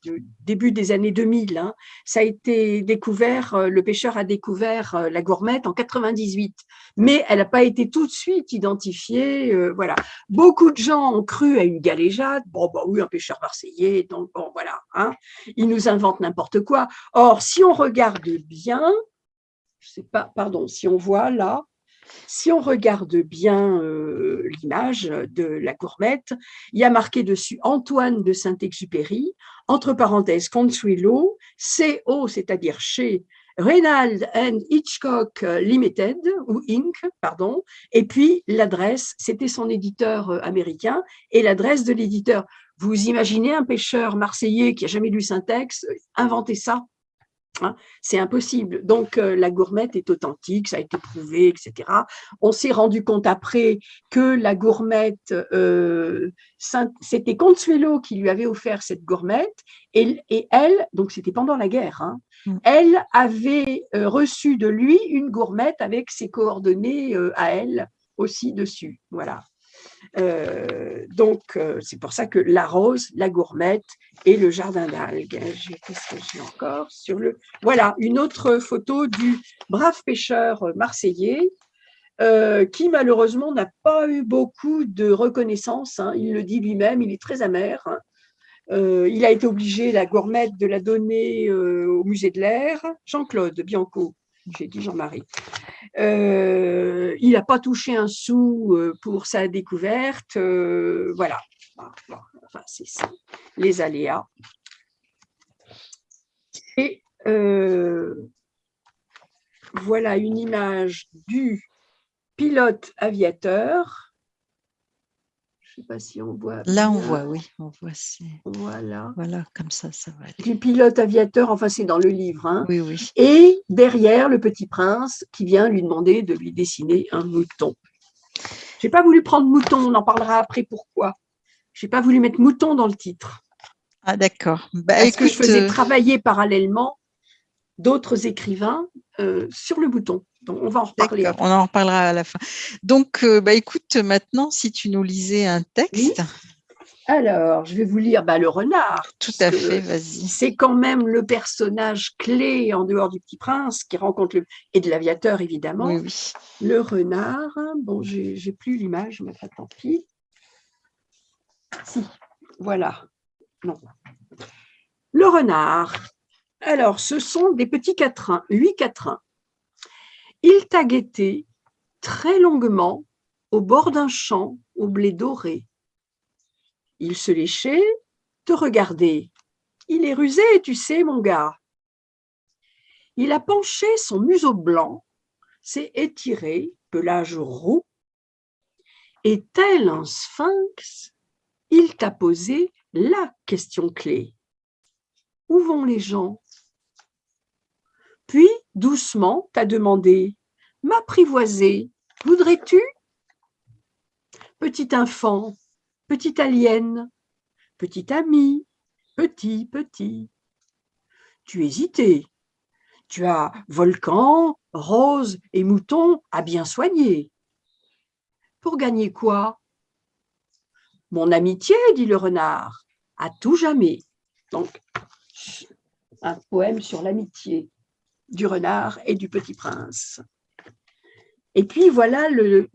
début des années 2000. Hein. Ça a été découvert, le pêcheur a découvert la gourmette en 98, mais elle n'a pas été tout de suite identifiée. voilà. Beaucoup de gens ont cru à une galéjade. Bon, bah oui, un pêcheur marseillais, donc bon, voilà. Hein. Il nous invente n'importe quoi. Or, si on regarde bien, je sais pas, pardon, si on voit là, si on regarde bien euh, l'image de la gourmette, il y a marqué dessus Antoine de Saint-Exupéry, entre parenthèses Consuelo, CO, c'est-à-dire chez Reynald and Hitchcock Limited, ou Inc., pardon, et puis l'adresse, c'était son éditeur euh, américain, et l'adresse de l'éditeur. Vous imaginez un pêcheur marseillais qui a jamais lu Syntex inventer ça Hein, c'est impossible. Donc, euh, la gourmette est authentique, ça a été prouvé, etc. On s'est rendu compte après que la gourmette, euh, c'était Consuelo qui lui avait offert cette gourmette, et, elle, donc c'était pendant la guerre, hein, mm. elle avait euh, reçu de lui une gourmette avec ses coordonnées à elle aussi dessus. Voilà. Euh, donc, euh, c'est pour ça que la rose, la gourmette et le jardin d'algues. Qu'est-ce que j'ai encore Voilà, une autre photo du brave pêcheur marseillais euh, qui malheureusement n'a pas eu beaucoup de reconnaissance. Hein. Il le dit lui-même, il est très amer. Hein. Il a été obligé, la gourmette, de la donner au musée de l'air. Jean-Claude Bianco, j'ai dit Jean-Marie. Il n'a pas touché un sou pour sa découverte. voilà. Enfin, c'est les aléas. Et voilà une image du pilote aviateur. Je ne sais pas si on voit. Là, on voit, oui, on voit. Voilà. Voilà, comme ça, ça va aller. Du pilote aviateur, enfin, c'est dans le livre. Hein. Oui, oui. Et derrière, le petit prince qui vient lui demander de lui dessiner un mouton. Je n'ai pas voulu prendre mouton, on en parlera après pourquoi. Je n'ai pas voulu mettre mouton dans le titre. Ah, d'accord. Bah, Parce que je faisais euh, travailler parallèlement d'autres écrivains euh, sur le bouton. Donc, on va en reparler. On en reparlera à la fin. Donc, euh, bah, écoute, maintenant, si tu nous lisais un texte. Alors, je vais vous lire bah, le renard. Tout à fait, vas-y. C'est quand même le personnage clé en dehors du Petit Prince qui rencontre le et de l'aviateur évidemment. Oui, oui. Le renard. Bon, j'ai plus l'image, mais tant pis. Si, voilà. Non. Le renard. Alors, ce sont des petits quatrains, huit quatrains. Il t'a guetté très longuement au bord d'un champ au blé doré. Il se léchait, te regardait. Il est rusé, tu sais, mon gars. Il a penché son museau blanc, s'est étiré, pelage roux, et tel un sphinx, il t'a posé la question clé. Où vont les gens? Puis, doucement, t'a demandé « M'apprivoiser, voudrais-tu » Petit enfant, petit alien, petit ami, petit, petit. Tu hésitais. Tu as volcan, rose et mouton à bien soigner. Pour gagner quoi? Mon amitié, dit le renard, à tout jamais. Donc, un poème sur l'amitié du renard et du petit prince. Et puis voilà le,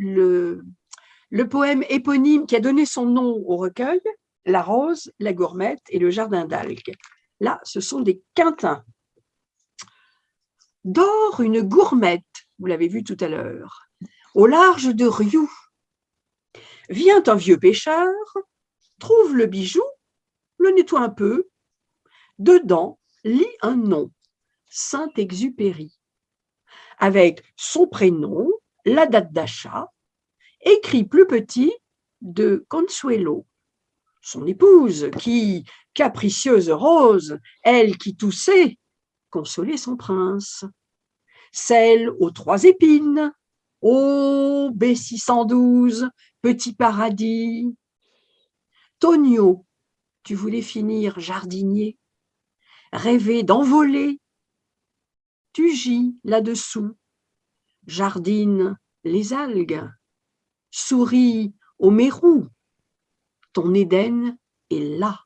poème éponyme qui a donné son nom au recueil, La rose, la gourmette et le jardin d'algues. Là, ce sont des quintins. Dort une gourmette, vous l'avez vu tout à l'heure, au large de Rioux. Vient un vieux pêcheur, trouve le bijou, le nettoie un peu, dedans lit un nom. Saint-Exupéry, avec son prénom, la date d'achat, écrit plus petit de Consuelo, son épouse, qui, capricieuse rose, elle qui toussait, consolait son prince. Celle aux trois épines, ô B612, petit paradis. Tonio, tu voulais finir jardinier, rêver d'envoler tu là-dessous, jardine les algues, souris au mérou, ton Éden est là.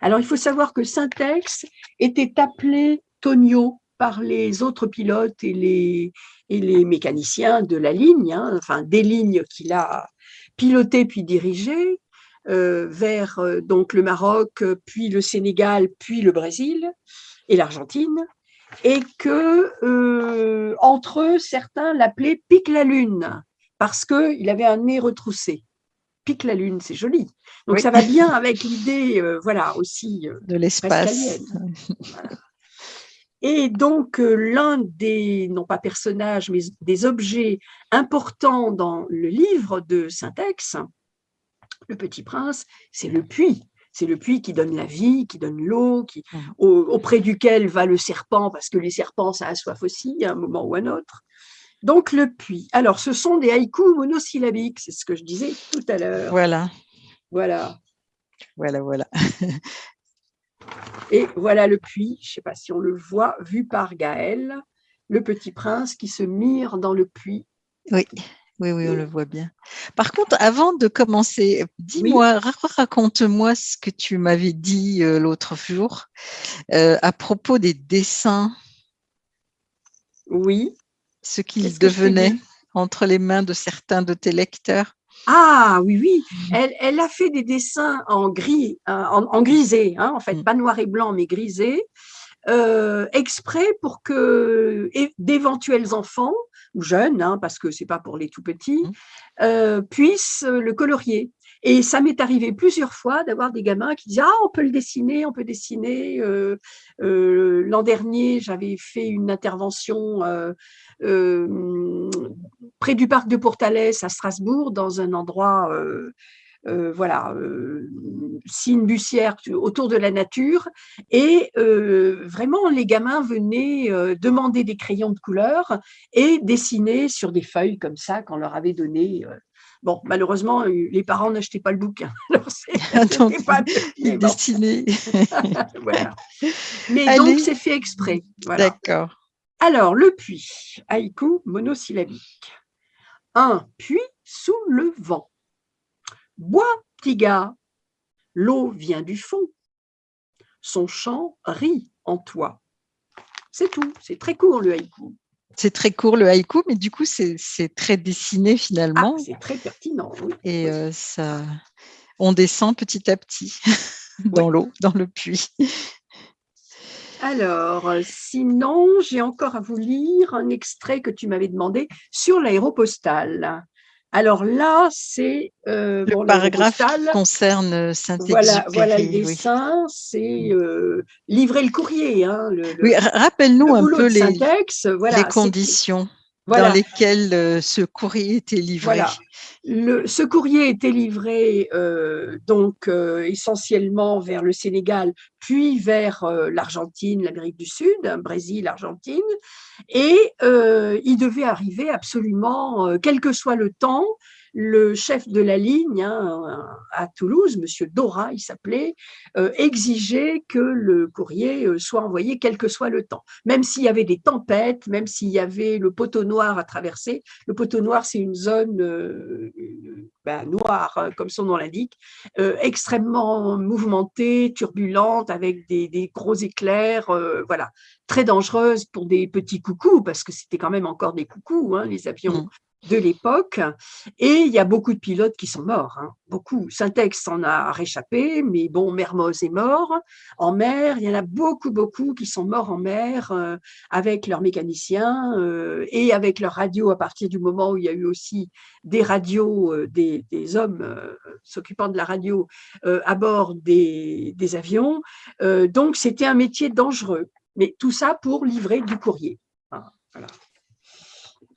Alors, il faut savoir que Syntex était appelé Tonio par les autres pilotes et les, et les mécaniciens de la ligne, hein, enfin des lignes qu'il a pilotées puis dirigées euh, vers euh, donc le Maroc, puis le Sénégal, puis le Brésil et l'Argentine et que euh, entre eux, certains l'appelaient Pique la Lune, parce qu'il avait un nez retroussé. Pique la Lune, c'est joli. Donc ça va bien avec l'idée, euh, voilà, aussi euh, de l'espace. Et donc, l'un des, non pas personnages, mais des objets importants dans le livre de Syntex, Le Petit Prince, c'est le puits. C'est le puits qui donne la vie, qui donne l'eau, qui, mmh. auprès duquel va le serpent, parce que les serpents, ça a soif aussi, à un moment ou à un autre. Donc, le puits. Alors, ce sont des haïkus monosyllabiques, c'est ce que je disais tout à l'heure. Voilà. Voilà. Voilà, voilà. Et voilà le puits, je ne sais pas si on le voit, vu par Gaël, le petit prince qui se mire dans le puits. Oui. Oui, oui, on le voit bien. Par contre, avant de commencer, dis-moi, raconte-moi ce que tu m'avais dit euh, l'autre jour euh, à propos des dessins. Oui. Ce qu'ils devenaient. entre les mains de certains de tes lecteurs ah oui, oui, elle, elle, a fait des dessins en gris, en, grisé, hein, en fait, mm. pas noir et blanc, mais grisé, euh, exprès pour que d'éventuels enfants, ou jeunes, hein, parce que c'est pas pour les tout petits, mm. euh, puissent le colorier. Et ça m'est arrivé plusieurs fois d'avoir des gamins qui disent « Ah, on peut le dessiner, on peut dessiner. Euh, L'an dernier, j'avais fait une intervention près du parc de Portalès à Strasbourg, dans un endroit euh, voilà, euh, signe bussière autour de la nature. Et euh, vraiment, les gamins venaient demander des crayons de couleur et dessiner sur des feuilles comme ça qu'on leur avait donné. Bon, malheureusement, les parents n'achetaient pas le bouquin. Alors, c'est pas voilà. Mais donc, c'est fait exprès. D'accord. Alors, le puits, haïku monosyllabique. Un puits sous le vent. Bois, petit gars, l'eau vient du fond. Son chant rit en toi. C'est tout, c'est très court le haïku. C'est très court le haïku, mais du coup, c'est très dessiné finalement. Ah, c'est très pertinent, oui. Et euh, ça, on descend petit à petit dans l'eau, dans le puits. Alors, sinon, j'ai encore à vous lire un extrait que tu m'avais demandé sur l'aéropostale. Alors là, c'est euh, le paragraphe qui concerne euh, Saint-Exupéry. Voilà, voilà le dessin, c'est euh, livrer le courrier. Hein, oui, rappelle-nous un peu les, les conditions dans lesquelles euh, ce courrier était livré. Voilà. Le, ce courrier était livré euh, donc euh, essentiellement vers le Sénégal, puis vers l'Argentine, l'Amérique du Sud, hein, Brésil, Argentine, et il devait arriver absolument, quel que soit le temps, le chef de la ligne hein, à Toulouse, Monsieur Dora, il s'appelait, euh, exigeait que le courrier euh, soit envoyé quel que soit le temps. Même s'il y avait des tempêtes, même s'il y avait le poteau noir à traverser. Le poteau noir, c'est une zone euh, ben, noire, hein, comme son nom l'indique, extrêmement mouvementée, turbulente, avec des, gros éclairs, voilà, très dangereuse pour des petits coucous, parce que c'était quand même encore des coucous, hein, les avions mmh de l'époque. Et il y a beaucoup de pilotes qui sont morts, hein. beaucoup. Syntex en a réchappé, mais bon, Mermoz est mort. En mer, il y en a beaucoup, beaucoup qui sont morts en mer euh, avec leurs mécaniciens euh, et avec leurs radios à partir du moment où il y a eu aussi des radios, euh, des, hommes s'occupant de la radio à bord des, des avions. donc, c'était un métier dangereux. Mais tout ça pour livrer du courrier. Voilà.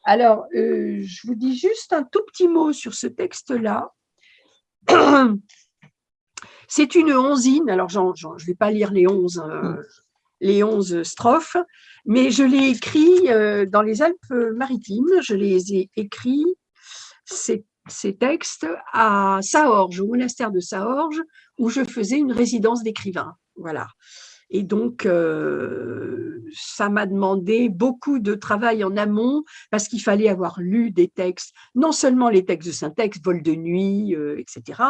Alors, euh, je vous dis juste un tout petit mot sur ce texte-là. C'est une onzine, alors je ne vais pas lire les onze, euh, les onze strophes, mais je l'ai écrit euh, dans les Alpes-Maritimes, je les ai écrits, ces, ces, textes, à Saorge, au monastère de Saorge, où je faisais une résidence d'écrivain. Voilà. Et donc, euh, ça m'a demandé beaucoup de travail en amont parce qu'il fallait avoir lu des textes, non seulement les textes de syntaxe, vol de nuit, euh, etc.,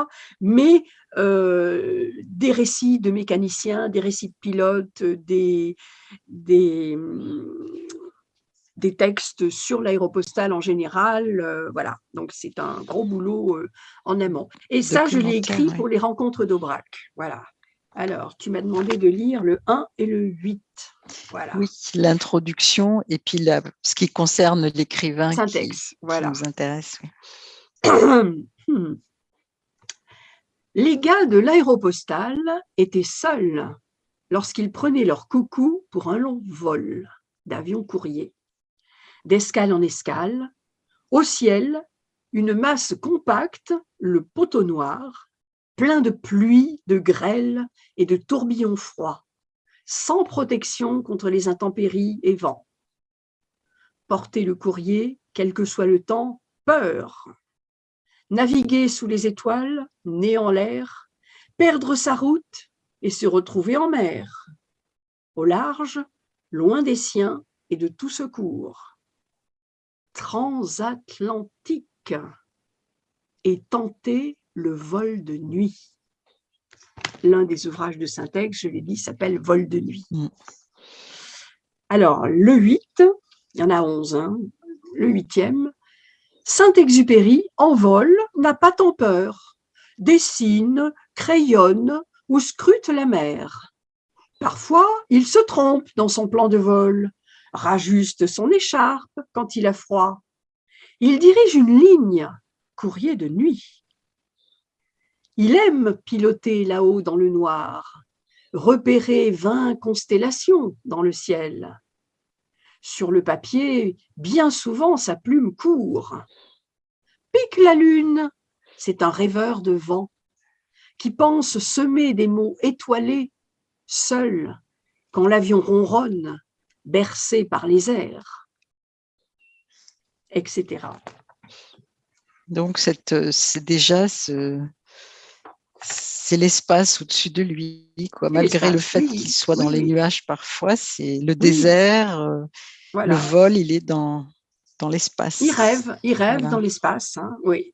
mais euh, des récits de mécaniciens, des récits de pilotes, des, des, des textes sur l'aéropostale en général. voilà, donc c'est un gros boulot en amont. Et ça, je l'ai écrit pour les rencontres d'Aubrac. Voilà. Alors, tu m'as demandé de lire le 1 et le 8. Voilà. Oui, l'introduction et puis ce qui concerne l'écrivain qui, voilà. nous intéresse. Les gars de l'aéropostale étaient seuls lorsqu'ils prenaient leur coucou pour un long vol d'avion courrier. D'escale en escale, au ciel, une masse compacte, le poteau noir, plein de pluie, de grêle et de tourbillons froids, sans protection contre les intempéries et vents. Porter le courrier, quel que soit le temps, peur. Naviguer sous les étoiles, nez en l'air, perdre sa route et se retrouver en mer. Au large, loin des siens et de tout secours. Transatlantique et tenter le vol de nuit. L'un des ouvrages de Syntex, je l'ai dit, s'appelle Vol de nuit. Mm. Alors, le 8, il y en a 11, hein, le huitième, Saint-Exupéry, en vol, n'a pas tant peur, dessine, crayonne ou scrute la mer. Parfois, il se trompe dans son plan de vol, rajuste son écharpe quand il a froid. Il dirige une ligne, courrier de nuit. Il aime piloter là-haut dans le noir, repérer vingt constellations dans le ciel. Sur le papier, bien souvent sa plume court. Pique la lune, c'est un rêveur de vent qui pense semer des mots étoilés seul quand l'avion ronronne, bercé par les airs, etc. Donc, c'est déjà ce, c'est l'espace au-dessus de lui, quoi. Malgré le fait qu'il soit dans les nuages parfois, c'est le désert, euh, le vol, il est dans, dans l'espace. Il rêve, il rêve dans l'espace, hein, oui.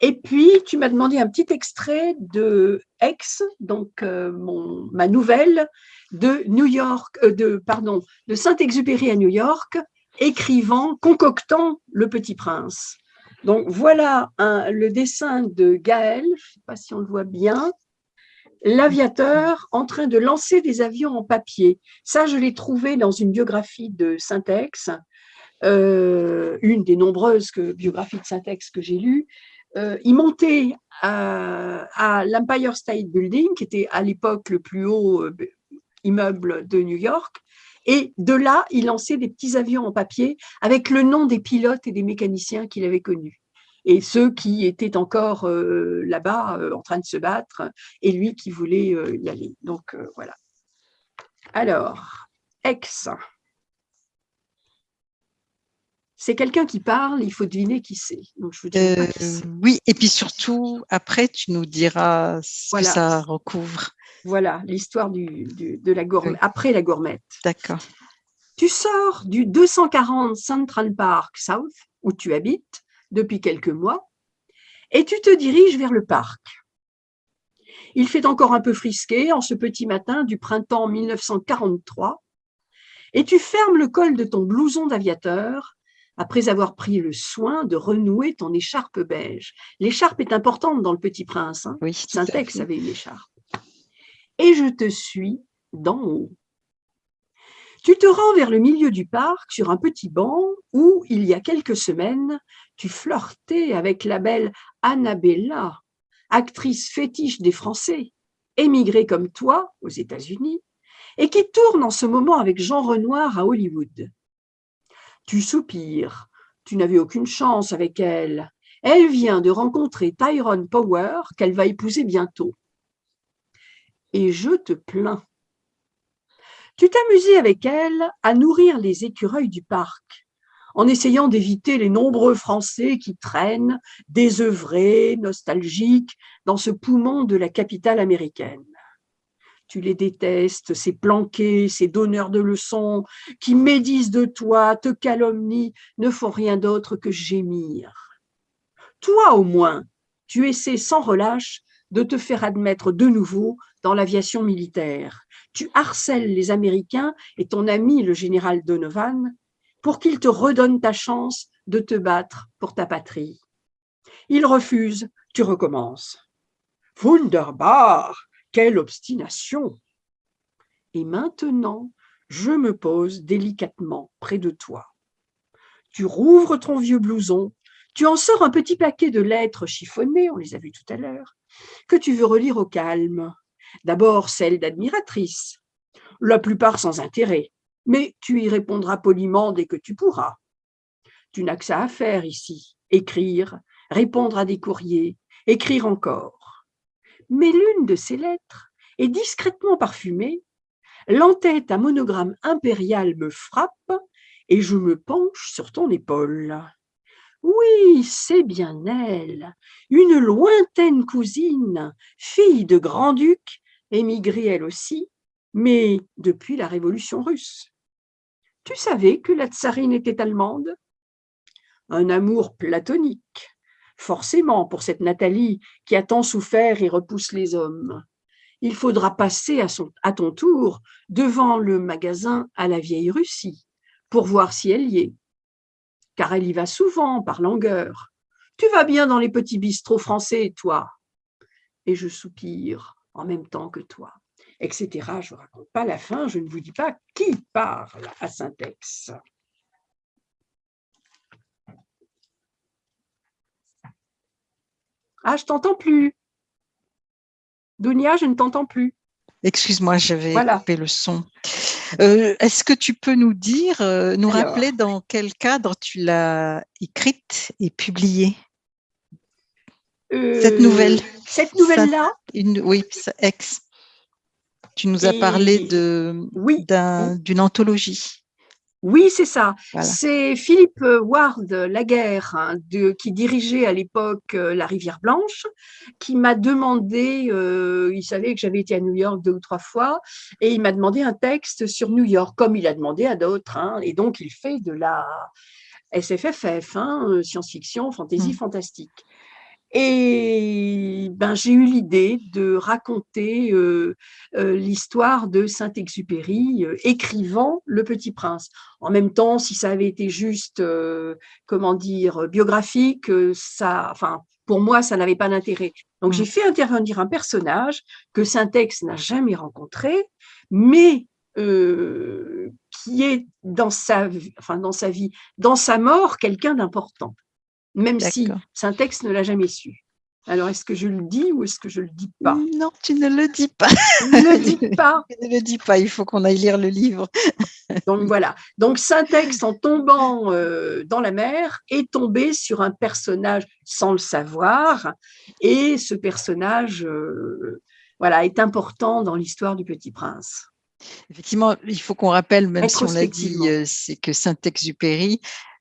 Et puis, tu m'as demandé un petit extrait de Ex, donc euh, mon, ma nouvelle de New York, euh, de pardon, de Saint-Exupéry à New York, écrivant, concoctant Le Petit Prince. Donc voilà le dessin de Gaël, je ne sais pas si on le voit bien, l'aviateur en train de lancer des avions en papier. Ça, je l'ai trouvé dans une biographie de Syntex, euh, une des nombreuses biographies de Syntex que j'ai lues. Euh, il montait à, l'Empire State Building, qui était à l'époque le plus haut euh, immeuble de New York, et de là, il lançait des petits avions en papier avec le nom des pilotes et des mécaniciens qu'il avait connus. Et ceux qui étaient encore euh, là-bas euh, en train de se battre, et lui qui voulait euh, y aller. Donc voilà. Alors, ex. C'est quelqu'un qui parle, il faut deviner qui c'est. Donc je Oui, et puis surtout, après, tu nous diras ce que ça recouvre. Voilà, l'histoire du, de la gourmette, après la gourmette. D'accord. Tu sors du 240 Central Park South, où tu habites depuis quelques mois, et tu te diriges vers le parc. Il fait encore un peu frisqué en ce petit matin du printemps 1943, et tu fermes le col de ton blouson d'aviateur après avoir pris le soin de renouer ton écharpe beige. L'écharpe est importante dans Le Petit Prince. Hein oui, Syntex avait une écharpe et je te suis d'en haut. Tu te rends vers le milieu du parc sur un petit banc où, il y a quelques semaines, tu flirtais avec la belle Annabella, actrice fétiche des Français, émigrée comme toi aux États-Unis, et qui tourne en ce moment avec Jean Renoir à Hollywood. Tu soupires, tu n'avais aucune chance avec elle. Elle vient de rencontrer Tyrone Power qu'elle va épouser bientôt et je te plains. Tu t'amusais avec elle à nourrir les écureuils du parc, en essayant d'éviter les nombreux Français qui traînent, désœuvrés, nostalgiques, dans ce poumon de la capitale américaine. Tu les détestes, ces planqués, ces donneurs de leçons, qui médisent de toi, te calomnient, ne font rien d'autre que gémir. Toi au moins, tu essaies sans relâche de te faire admettre de nouveau dans l'aviation militaire. Tu harcèles les Américains et ton ami le général Donovan pour qu'ils te redonnent ta chance de te battre pour ta patrie. Ils refusent, tu recommences. Wunderbar, quelle obstination Et maintenant, je me pose délicatement près de toi. Tu rouvres ton vieux blouson, tu en sors un petit paquet de lettres chiffonnées, on les a vues tout à l'heure, que tu veux relire au calme? D'abord celle d'admiratrice, la plupart sans intérêt, mais tu y répondras poliment dès que tu pourras. Tu n'as que ça à faire ici, écrire, répondre à des courriers, écrire encore. Mais l'une de ces lettres est discrètement parfumée, l'entête à monogramme impérial me frappe et je me penche sur ton épaule. Oui, c'est bien elle, une lointaine cousine, fille de grand-duc, émigrée elle aussi, mais depuis la Révolution russe. Tu savais que la tsarine était allemande? Un amour platonique, forcément pour cette Nathalie qui a tant souffert et repousse les hommes. Il faudra passer à, son, à ton tour devant le magasin à la vieille Russie pour voir si elle y est car elle y va souvent par langueur. Tu vas bien dans les petits bistrots français, toi? Et je soupire en même temps que toi, etc. Je ne raconte pas la fin, je ne vous dis pas qui parle à Syntex. Ah, je t'entends plus. Dunia, je ne t'entends plus. Excuse-moi, j'avais coupé le son. Euh, est-ce que tu peux nous dire, euh, nous rappeler dans quel cadre tu l'as écrite et publiée? Cette nouvelle. Euh, cette nouvelle-là? Oui, ex. Tu nous as parlé d'une oui. anthologie. Oui, c'est ça. C'est Philippe Ward Laguerre, hein, de, qui dirigeait à l'époque euh, la Rivière Blanche, qui m'a demandé, euh, il savait que j'avais été à New York deux ou trois fois, et il m'a demandé un texte sur New York, comme il a demandé à d'autres. Hein, et donc, il fait de la SFFF, hein, euh, science-fiction, fantasy, mmh. fantastique. Et ben, j'ai eu l'idée de raconter euh, euh, l'histoire de Saint-Exupéry, euh, écrivant Le Petit Prince. En même temps, si ça avait été juste, comment dire, biographique, ça, enfin, pour moi, ça n'avait pas d'intérêt. Donc, j'ai mmh. fait intervenir un personnage que Saint-Ex n'a jamais rencontré, mais qui est dans sa, enfin, dans sa vie, dans sa mort, quelqu'un d'important même si Syntex ne l'a jamais su. Alors, est-ce que je le dis ou est-ce que je ne le dis pas? Non, tu ne le dis pas. Ne le dis pas. tu ne le dis pas, il faut qu'on aille lire le livre. Donc voilà. Donc Syntex, en tombant euh, dans la mer, est tombé sur un personnage sans le savoir. Et ce personnage euh, voilà, est important dans l'histoire du Petit Prince. Effectivement, il faut qu'on rappelle, même si on l'a dit, euh, c'est que Saint-Exupéry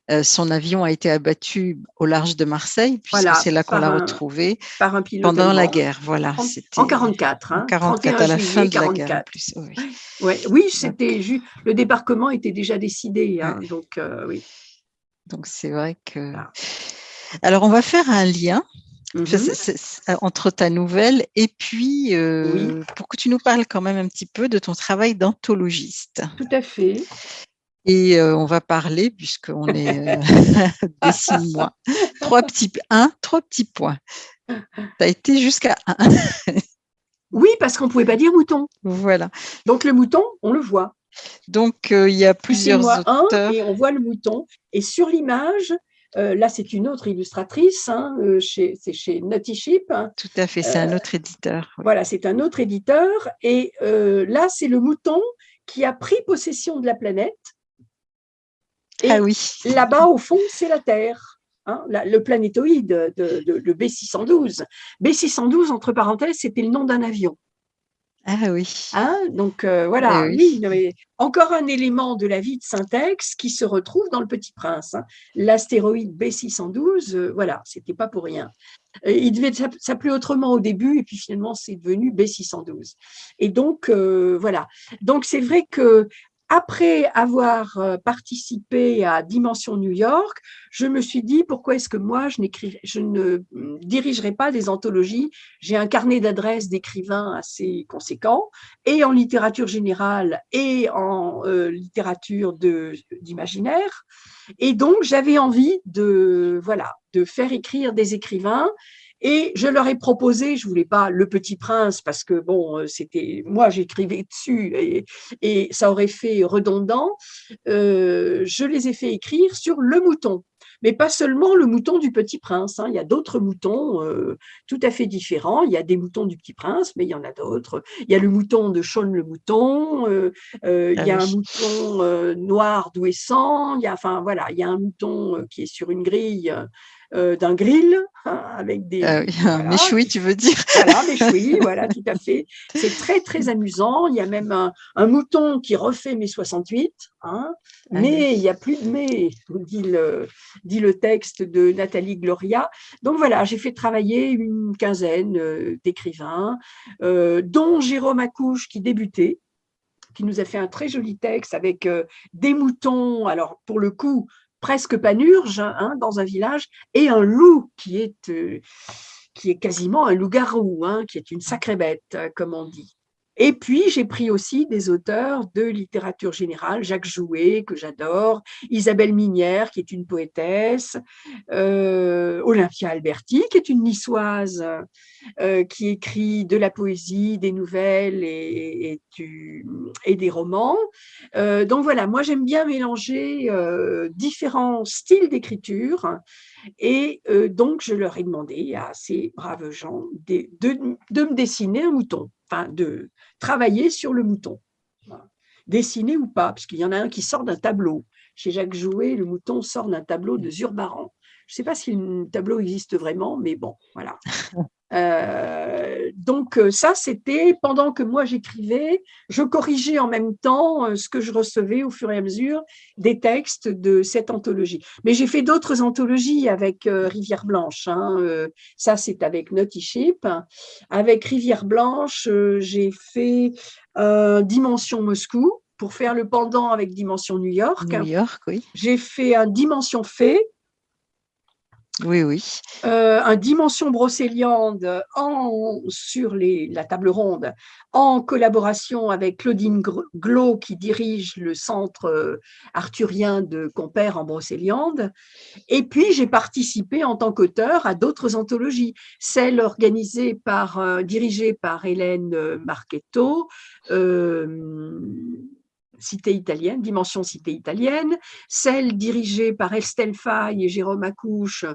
euh, son avion a été abattu au large de Marseille, puisque c'est là qu'on l'a retrouvé par un pilote pendant la guerre. Voilà, en 44, hein, 44 à la fin de la guerre. oui, oui c'était le débarquement était déjà décidé, hein, donc euh, oui. Donc c'est vrai que. Alors on va faire un lien. Mhm. entre ta nouvelle et puis euh, pour que tu nous parles quand même un petit peu de ton travail d'anthologiste. Tout à fait. Et on va parler, puisqu'on est des six mois, trois petits, un, trois petits points. Tu as été jusqu'à un. oui, parce qu'on ne pouvait pas dire mouton. Voilà. Donc le mouton, on le voit. Donc il y a plusieurs auteurs. et on voit le mouton. Et sur l'image, là, c'est une autre illustratrice, hein, c'est chez Naughty Ship. Hein. Tout à fait, c'est un autre éditeur. Voilà, c'est un autre éditeur. Et là, c'est le mouton qui a pris possession de la planète ah oui. là-bas, au fond, c'est la Terre. Hein, le planétoïde de, le B612. B612, entre parenthèses, c'était le nom d'un avion. Ah oui. Hein, donc euh, voilà, eh oui. encore un élément de la vie de Syntex qui se retrouve dans le Petit Prince. Hein. L'astéroïde B612, euh, voilà, c'était pas pour rien. Euh, il devait s'appeler autrement au début et puis finalement c'est devenu B612. Et donc voilà. Donc c'est vrai que après avoir euh, participé à Dimension New York, je me suis dit pourquoi est-ce que moi je, je ne hum, dirigerai pas des anthologies? J'ai un carnet d'adresses d'écrivains assez conséquent, et en littérature générale et en euh, littérature d'imaginaire. Et donc j'avais envie de voilà de faire écrire des écrivains et je leur ai proposé, je voulais pas Le Petit Prince parce que bon, euh, c'était moi j'écrivais dessus et, et, ça aurait fait redondant. Euh, je les ai fait écrire sur le mouton, mais pas seulement le mouton du Petit Prince. Hein. Il y a d'autres moutons euh, tout à fait différents. Il y a des moutons du Petit Prince, mais il y en a d'autres. Il y a le mouton de Sean le mouton. Euh, euh, il y a un mouton noir d'Ouessant. Il y a, enfin voilà, il y a un mouton qui est sur une grille euh, d'un grill hein, avec des. Un méchoui, tu veux dire Voilà, méchoui, voilà, tout à fait. C'est très, très amusant. Il y a même un, mouton qui refait mai 68, hein, ah mais il n'y a plus de mai, dit le, dit le texte de Nathalie Gloria. Donc voilà, j'ai fait travailler une quinzaine euh, d'écrivains, euh, dont Jérôme Accouche qui débutait qui nous a fait un très joli texte avec des moutons, alors pour le coup, presque panurge hein, dans un village, et un loup qui est, euh, qui est quasiment un loup-garou, hein, qui est une sacrée bête, comme on dit. Et puis, j'ai pris aussi des auteurs de littérature générale, Jacques Jouet, que j'adore, Isabelle Minière, qui est une poétesse, euh, Olympia Alberti, qui est une niçoise, euh, qui écrit de la poésie, des nouvelles et, des romans. Euh, donc voilà, moi j'aime bien mélanger différents styles d'écriture et donc je leur ai demandé à ces braves gens de, de me dessiner un mouton enfin, de travailler sur le mouton. Dessiner ou pas, parce qu'il y en a un qui sort d'un tableau. Chez Jacques Jouet, le mouton sort d'un tableau de Zurbaran. Je ne sais pas si le tableau existe vraiment, mais bon, voilà. Euh, donc euh, ça, c'était pendant que moi j'écrivais, je corrigeais en même temps euh, ce que je recevais au fur et à mesure des textes de cette anthologie. Mais j'ai fait d'autres anthologies avec Rivière Blanche. Hein, ça, c'est avec Naughty Ship. Avec Rivière Blanche, j'ai fait Dimension Moscou pour faire le pendant avec Dimension New York. New York, oui. J'ai fait un Dimension Fée oui, oui. Euh, un dimension brocéliande en, sur la table ronde en collaboration avec Claudine Glo qui dirige le centre euh, arthurien de Compère en brocéliande. Et puis j'ai participé en tant qu'auteur à d'autres anthologies, celle organisée par, euh, dirigée par Hélène Marchetto, cité italienne, dimension cité italienne, celle dirigée par Estelle Faye et Jérôme Accouche,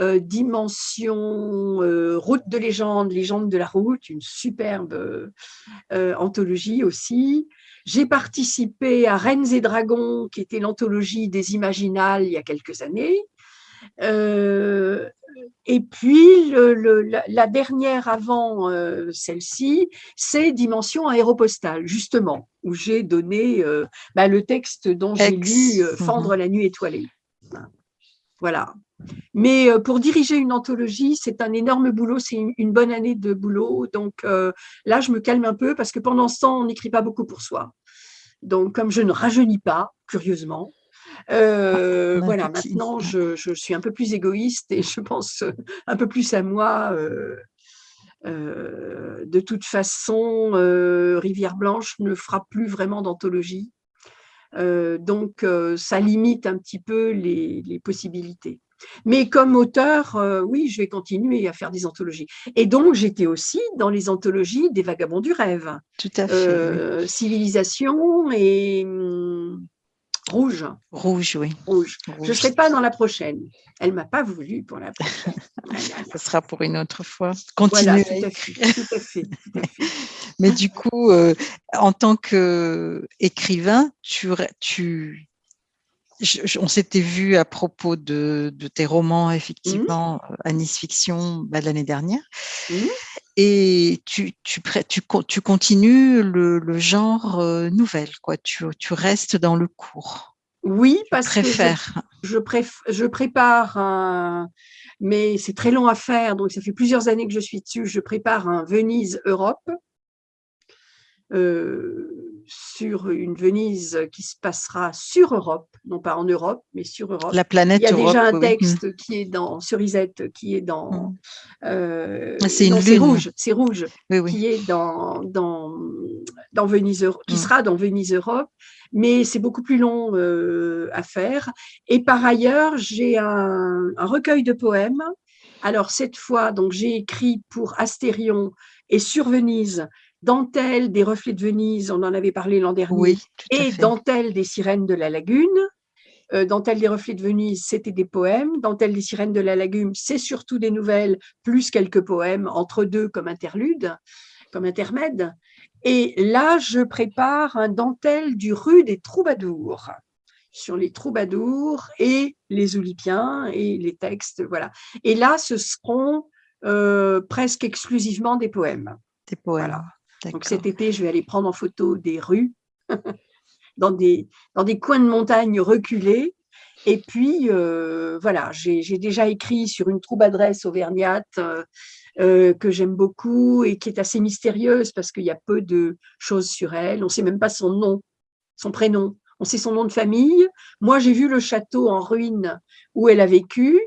euh, dimension euh, route de légende, légende de la route, une superbe euh, anthologie aussi. J'ai participé à Reines et Dragons, qui était l'anthologie des Imaginales il y a quelques années. Euh, et puis, la, dernière avant euh, celle-ci, c'est Dimension aéropostale, justement, où j'ai donné euh, bah, le texte dont j'ai lu Fendre mhm. la nuit étoilée. Voilà. Mais pour diriger une anthologie, c'est un énorme boulot, c'est une, bonne année de boulot. Donc là, je me calme un peu parce que pendant ce temps, on n'écrit pas beaucoup pour soi. Donc, comme je ne rajeunis pas, curieusement, euh, voilà, maintenant, je, suis un peu plus égoïste et je pense un peu plus à moi. Euh, euh, de toute façon, Rivière Blanche ne fera plus vraiment d'anthologie. donc, ça limite un petit peu les, les possibilités. Mais comme auteur, oui, je vais continuer à faire des anthologies. Et donc, j'étais aussi dans les anthologies des Vagabonds du rêve. Tout à fait. Civilisation et hum, Rouge. Rouge, oui. Rouge. Je ne serai pas dans la prochaine. Elle ne m'a pas voulu pour la prochaine. Ce sera pour une autre fois. Continuer tout, à fait, Mais du coup, euh, en tant qu'écrivain, tu, tu, on s'était vu à propos de, tes romans, effectivement, mmh. à Nice Fiction bah, l'année dernière. Mmh. Et tu, tu, tu, tu continues le, genre euh, nouvelle, quoi. Tu, tu restes dans le cours. Oui, parce que je, je, prépare un, mais c'est très long à faire, donc ça fait plusieurs années que je suis dessus. Je prépare un Venise Europe. Euh, sur une Venise qui se passera sur Europe, non pas en Europe, mais sur Europe. La planète Il y a déjà un texte qui est dans Cerisette, qui est dans. Mm. Euh, c'est une rouge, c'est rouge, qui est dans dans dans Venise, qui mm. sera dans Venise Europe, mais c'est beaucoup plus long euh, à faire. Et par ailleurs, j'ai un, un recueil de poèmes. Alors cette fois, donc j'ai écrit pour Astérion et sur Venise Dentelle des reflets de Venise, on en avait parlé l'an dernier, et Dentelle des sirènes de la lagune. Euh, Dentelle des reflets de Venise, c'était des poèmes. Dentelle des sirènes de la lagune, c'est surtout des nouvelles, plus quelques poèmes, entre deux comme interlude, comme intermède. Et là, je prépare un dentelle du rue des troubadours sur les troubadours et les oulipiens et les textes, voilà. Et là, ce seront euh, presque exclusivement des poèmes. Des poèmes. Donc cet été, je vais aller prendre en photo des rues, dans, des, dans des coins de montagne reculés. Et puis, euh, voilà, j'ai déjà écrit sur une troupe-adresse auvergnate euh, euh, que j'aime beaucoup et qui est assez mystérieuse parce qu'il y a peu de choses sur elle. On ne sait même pas son nom, son prénom. On sait son nom de famille. Moi, j'ai vu le château en ruine où elle a vécu,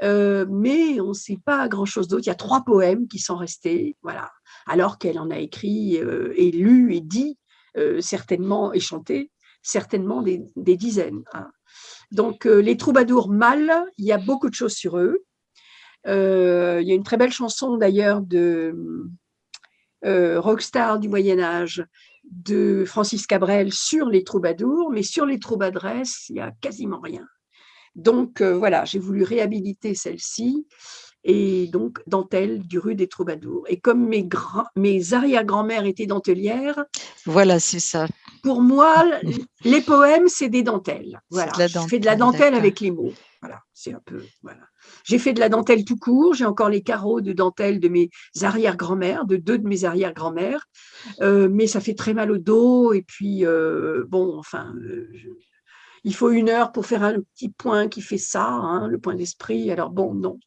mais on ne sait pas grand-chose d'autre. Il y a trois poèmes qui sont restés. Voilà alors qu'elle en a écrit et lu et dit certainement et chanté certainement des, dizaines. Hein. Donc les troubadours mâles, il y a beaucoup de choses sur eux. il y a une très belle chanson d'ailleurs de rockstar du Moyen Âge de Francis Cabrel sur les troubadours, mais sur les troubadresses, il n'y a quasiment rien. Donc euh, voilà, j'ai voulu réhabiliter celle-ci et donc dentelle du rue des Troubadours. Et comme mes, mes arrière-grand-mères étaient dentelières, voilà, c'est ça. Pour moi, les poèmes, c'est des dentelles. Voilà, je fais de la dentelle avec les mots. Voilà, c'est un peu voilà. J'ai fait de la dentelle tout court. J'ai encore les carreaux de dentelle de mes arrière-grand-mères, de deux de mes arrière-grand-mères, euh, mais ça fait très mal au dos. Et puis euh, bon, enfin, il faut une heure pour faire un petit point qui fait ça, hein, le point d'esprit. Alors bon, non,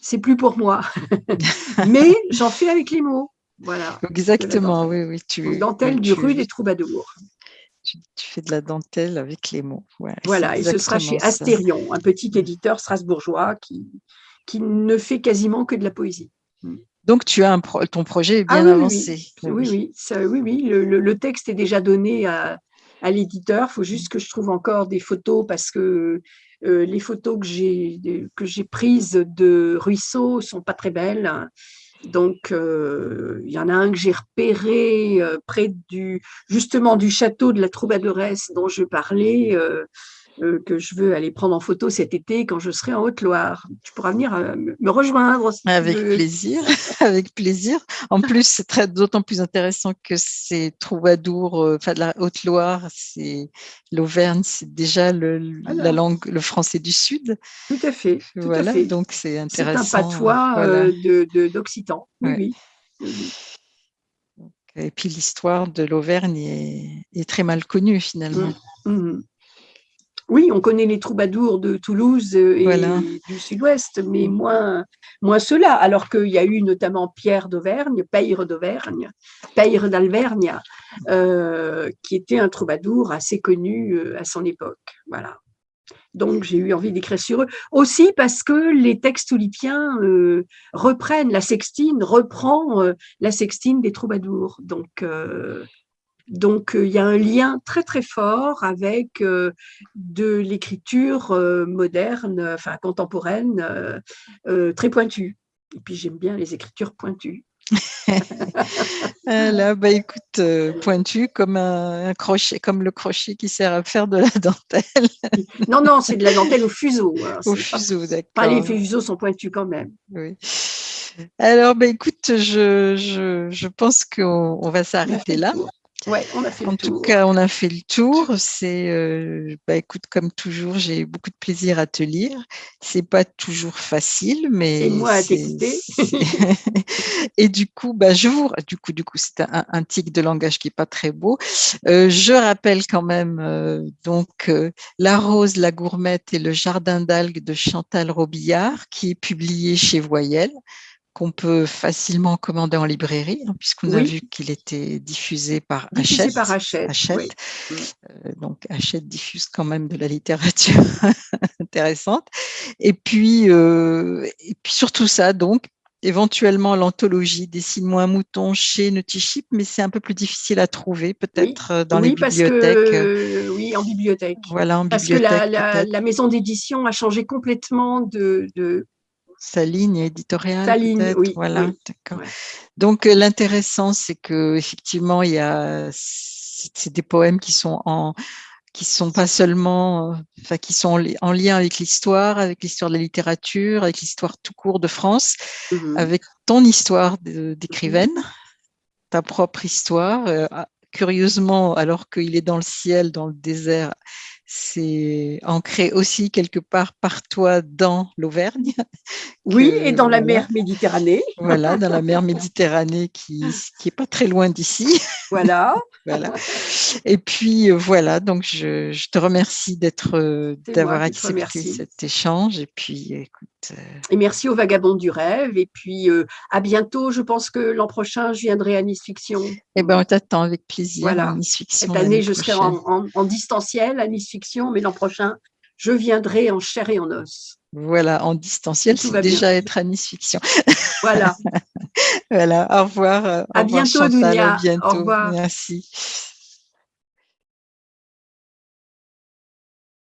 c'est plus pour moi. Mais j'en fais avec les mots. Voilà. Exactement, oui, oui. Tu, dentelle du rue des troubadours. Tu, fais de la dentelle avec les mots. voilà, et ce sera chez Astérion, un petit éditeur strasbourgeois qui, qui ne fait quasiment que de la poésie. Hmm. Donc, tu as un ton projet est bien ah avancé. Oui, oui, oui, oui, oui, le, texte est déjà donné à, à l'éditeur. Il faut juste que je trouve encore des photos parce que euh, les photos que j'ai prises de ruisseaux sont pas très belles. Donc, euh, il y en a un que j'ai repéré euh, près du justement du château de la Troubadoresse dont je parlais. Euh, que je veux aller prendre en photo cet été quand je serai en Haute-Loire. Tu pourras venir euh, me rejoindre. avec plaisir, avec plaisir. En plus, c'est d'autant plus intéressant que c'est troubadour, euh, enfin de la Haute-Loire, c'est l'Auvergne, c'est déjà le, la langue, le français du Sud. Tout à fait. voilà, donc c'est intéressant. C'est un patois d'Occitan. Oui, Et puis l'histoire de l'Auvergne est, très mal connue finalement. Mmh. Mmh. Oui, on connaît les troubadours de Toulouse euh, et du sud-ouest, mais moins, moins ceux-là, alors qu'il y a eu notamment Pierre d'Auvergne, Peyre d'Auvergne, Peyre d'Alvergne, euh, qui était un troubadour assez connu euh, à son époque. Voilà. Donc, j'ai eu envie d'écrire sur eux. Aussi parce que les textes oulipiens reprennent, la sextine reprend la sextine des troubadours. Donc, donc, euh, il y a un lien très, très fort avec euh, de l'écriture euh, moderne, enfin contemporaine, très pointue. Et puis, j'aime bien les écritures pointues. Là, bah, écoute, pointu comme un, crochet, comme le crochet qui sert à faire de la dentelle. non, non, c'est de la dentelle au fuseau. Hein, au fuseau, d'accord. les fuseaux sont pointus quand même. Oui. Alors, bah, écoute, je, je, je pense qu'on va s'arrêter là. Ouais, on a fait en tout cas, on a fait le tour. C'est, euh, bah, écoute, comme toujours, j'ai beaucoup de plaisir à te lire. C'est pas toujours facile, mais. Et moi à t'écouter. et du coup, bah, je vous, du coup, du coup, c'est un, un, tic de langage qui est pas très beau. Euh, je rappelle quand même euh, donc La Rose, la Gourmette et le Jardin d'algues de Chantal Robillard, qui est publié chez Voyelle qu'on peut facilement commander en librairie, hein, puisqu'on a vu qu'il était diffusé par diffusé Hachette. par Hachette, Hachette. Euh, donc Hachette diffuse quand même de la littérature intéressante. Et puis, euh, et puis surtout ça, donc éventuellement l'anthologie Dessine-moi un mouton chez Nutiship, mais c'est un peu plus difficile à trouver peut-être euh, dans les bibliothèques. oui, en bibliothèque. Voilà, en parce bibliothèque. Parce que la, maison d'édition a changé complètement de, de sa ligne éditoriale. Sa ligne, oui. Voilà, d'accord. Donc euh, l'intéressant, c'est que effectivement, il y a c'est des poèmes qui sont en qui sont pas seulement, enfin qui sont en lien avec l'histoire, avec l'histoire de la littérature, avec l'histoire tout court de France, mmh avec ton histoire d'écrivaine, ta propre histoire. Euh, ah, curieusement, alors qu'il est dans le ciel, dans le désert, c'est ancré aussi quelque part par toi dans l'Auvergne. Oui, et dans la mer Méditerranée. Voilà, dans la mer Méditerranée qui qui est pas très loin d'ici. Voilà. voilà. Et puis euh, voilà, donc je, je te remercie d'être euh, d'avoir accepté cet échange et puis écoute. Euh, et merci aux vagabonds du rêve et puis à bientôt. Je pense que l'an prochain je viendrai à Nice Fiction. Eh ben on t'attend avec plaisir. Voilà. Nice Fiction. Cette année je serai en, en, en distanciel à Nice Fiction mais l'an prochain, je viendrai en chair et en os. Voilà, en distanciel, c'est déjà être à Nice Fiction. Voilà. Voilà, au revoir. À au revoir bientôt, Chantal, à Dunia. Au bientôt. revoir. Merci.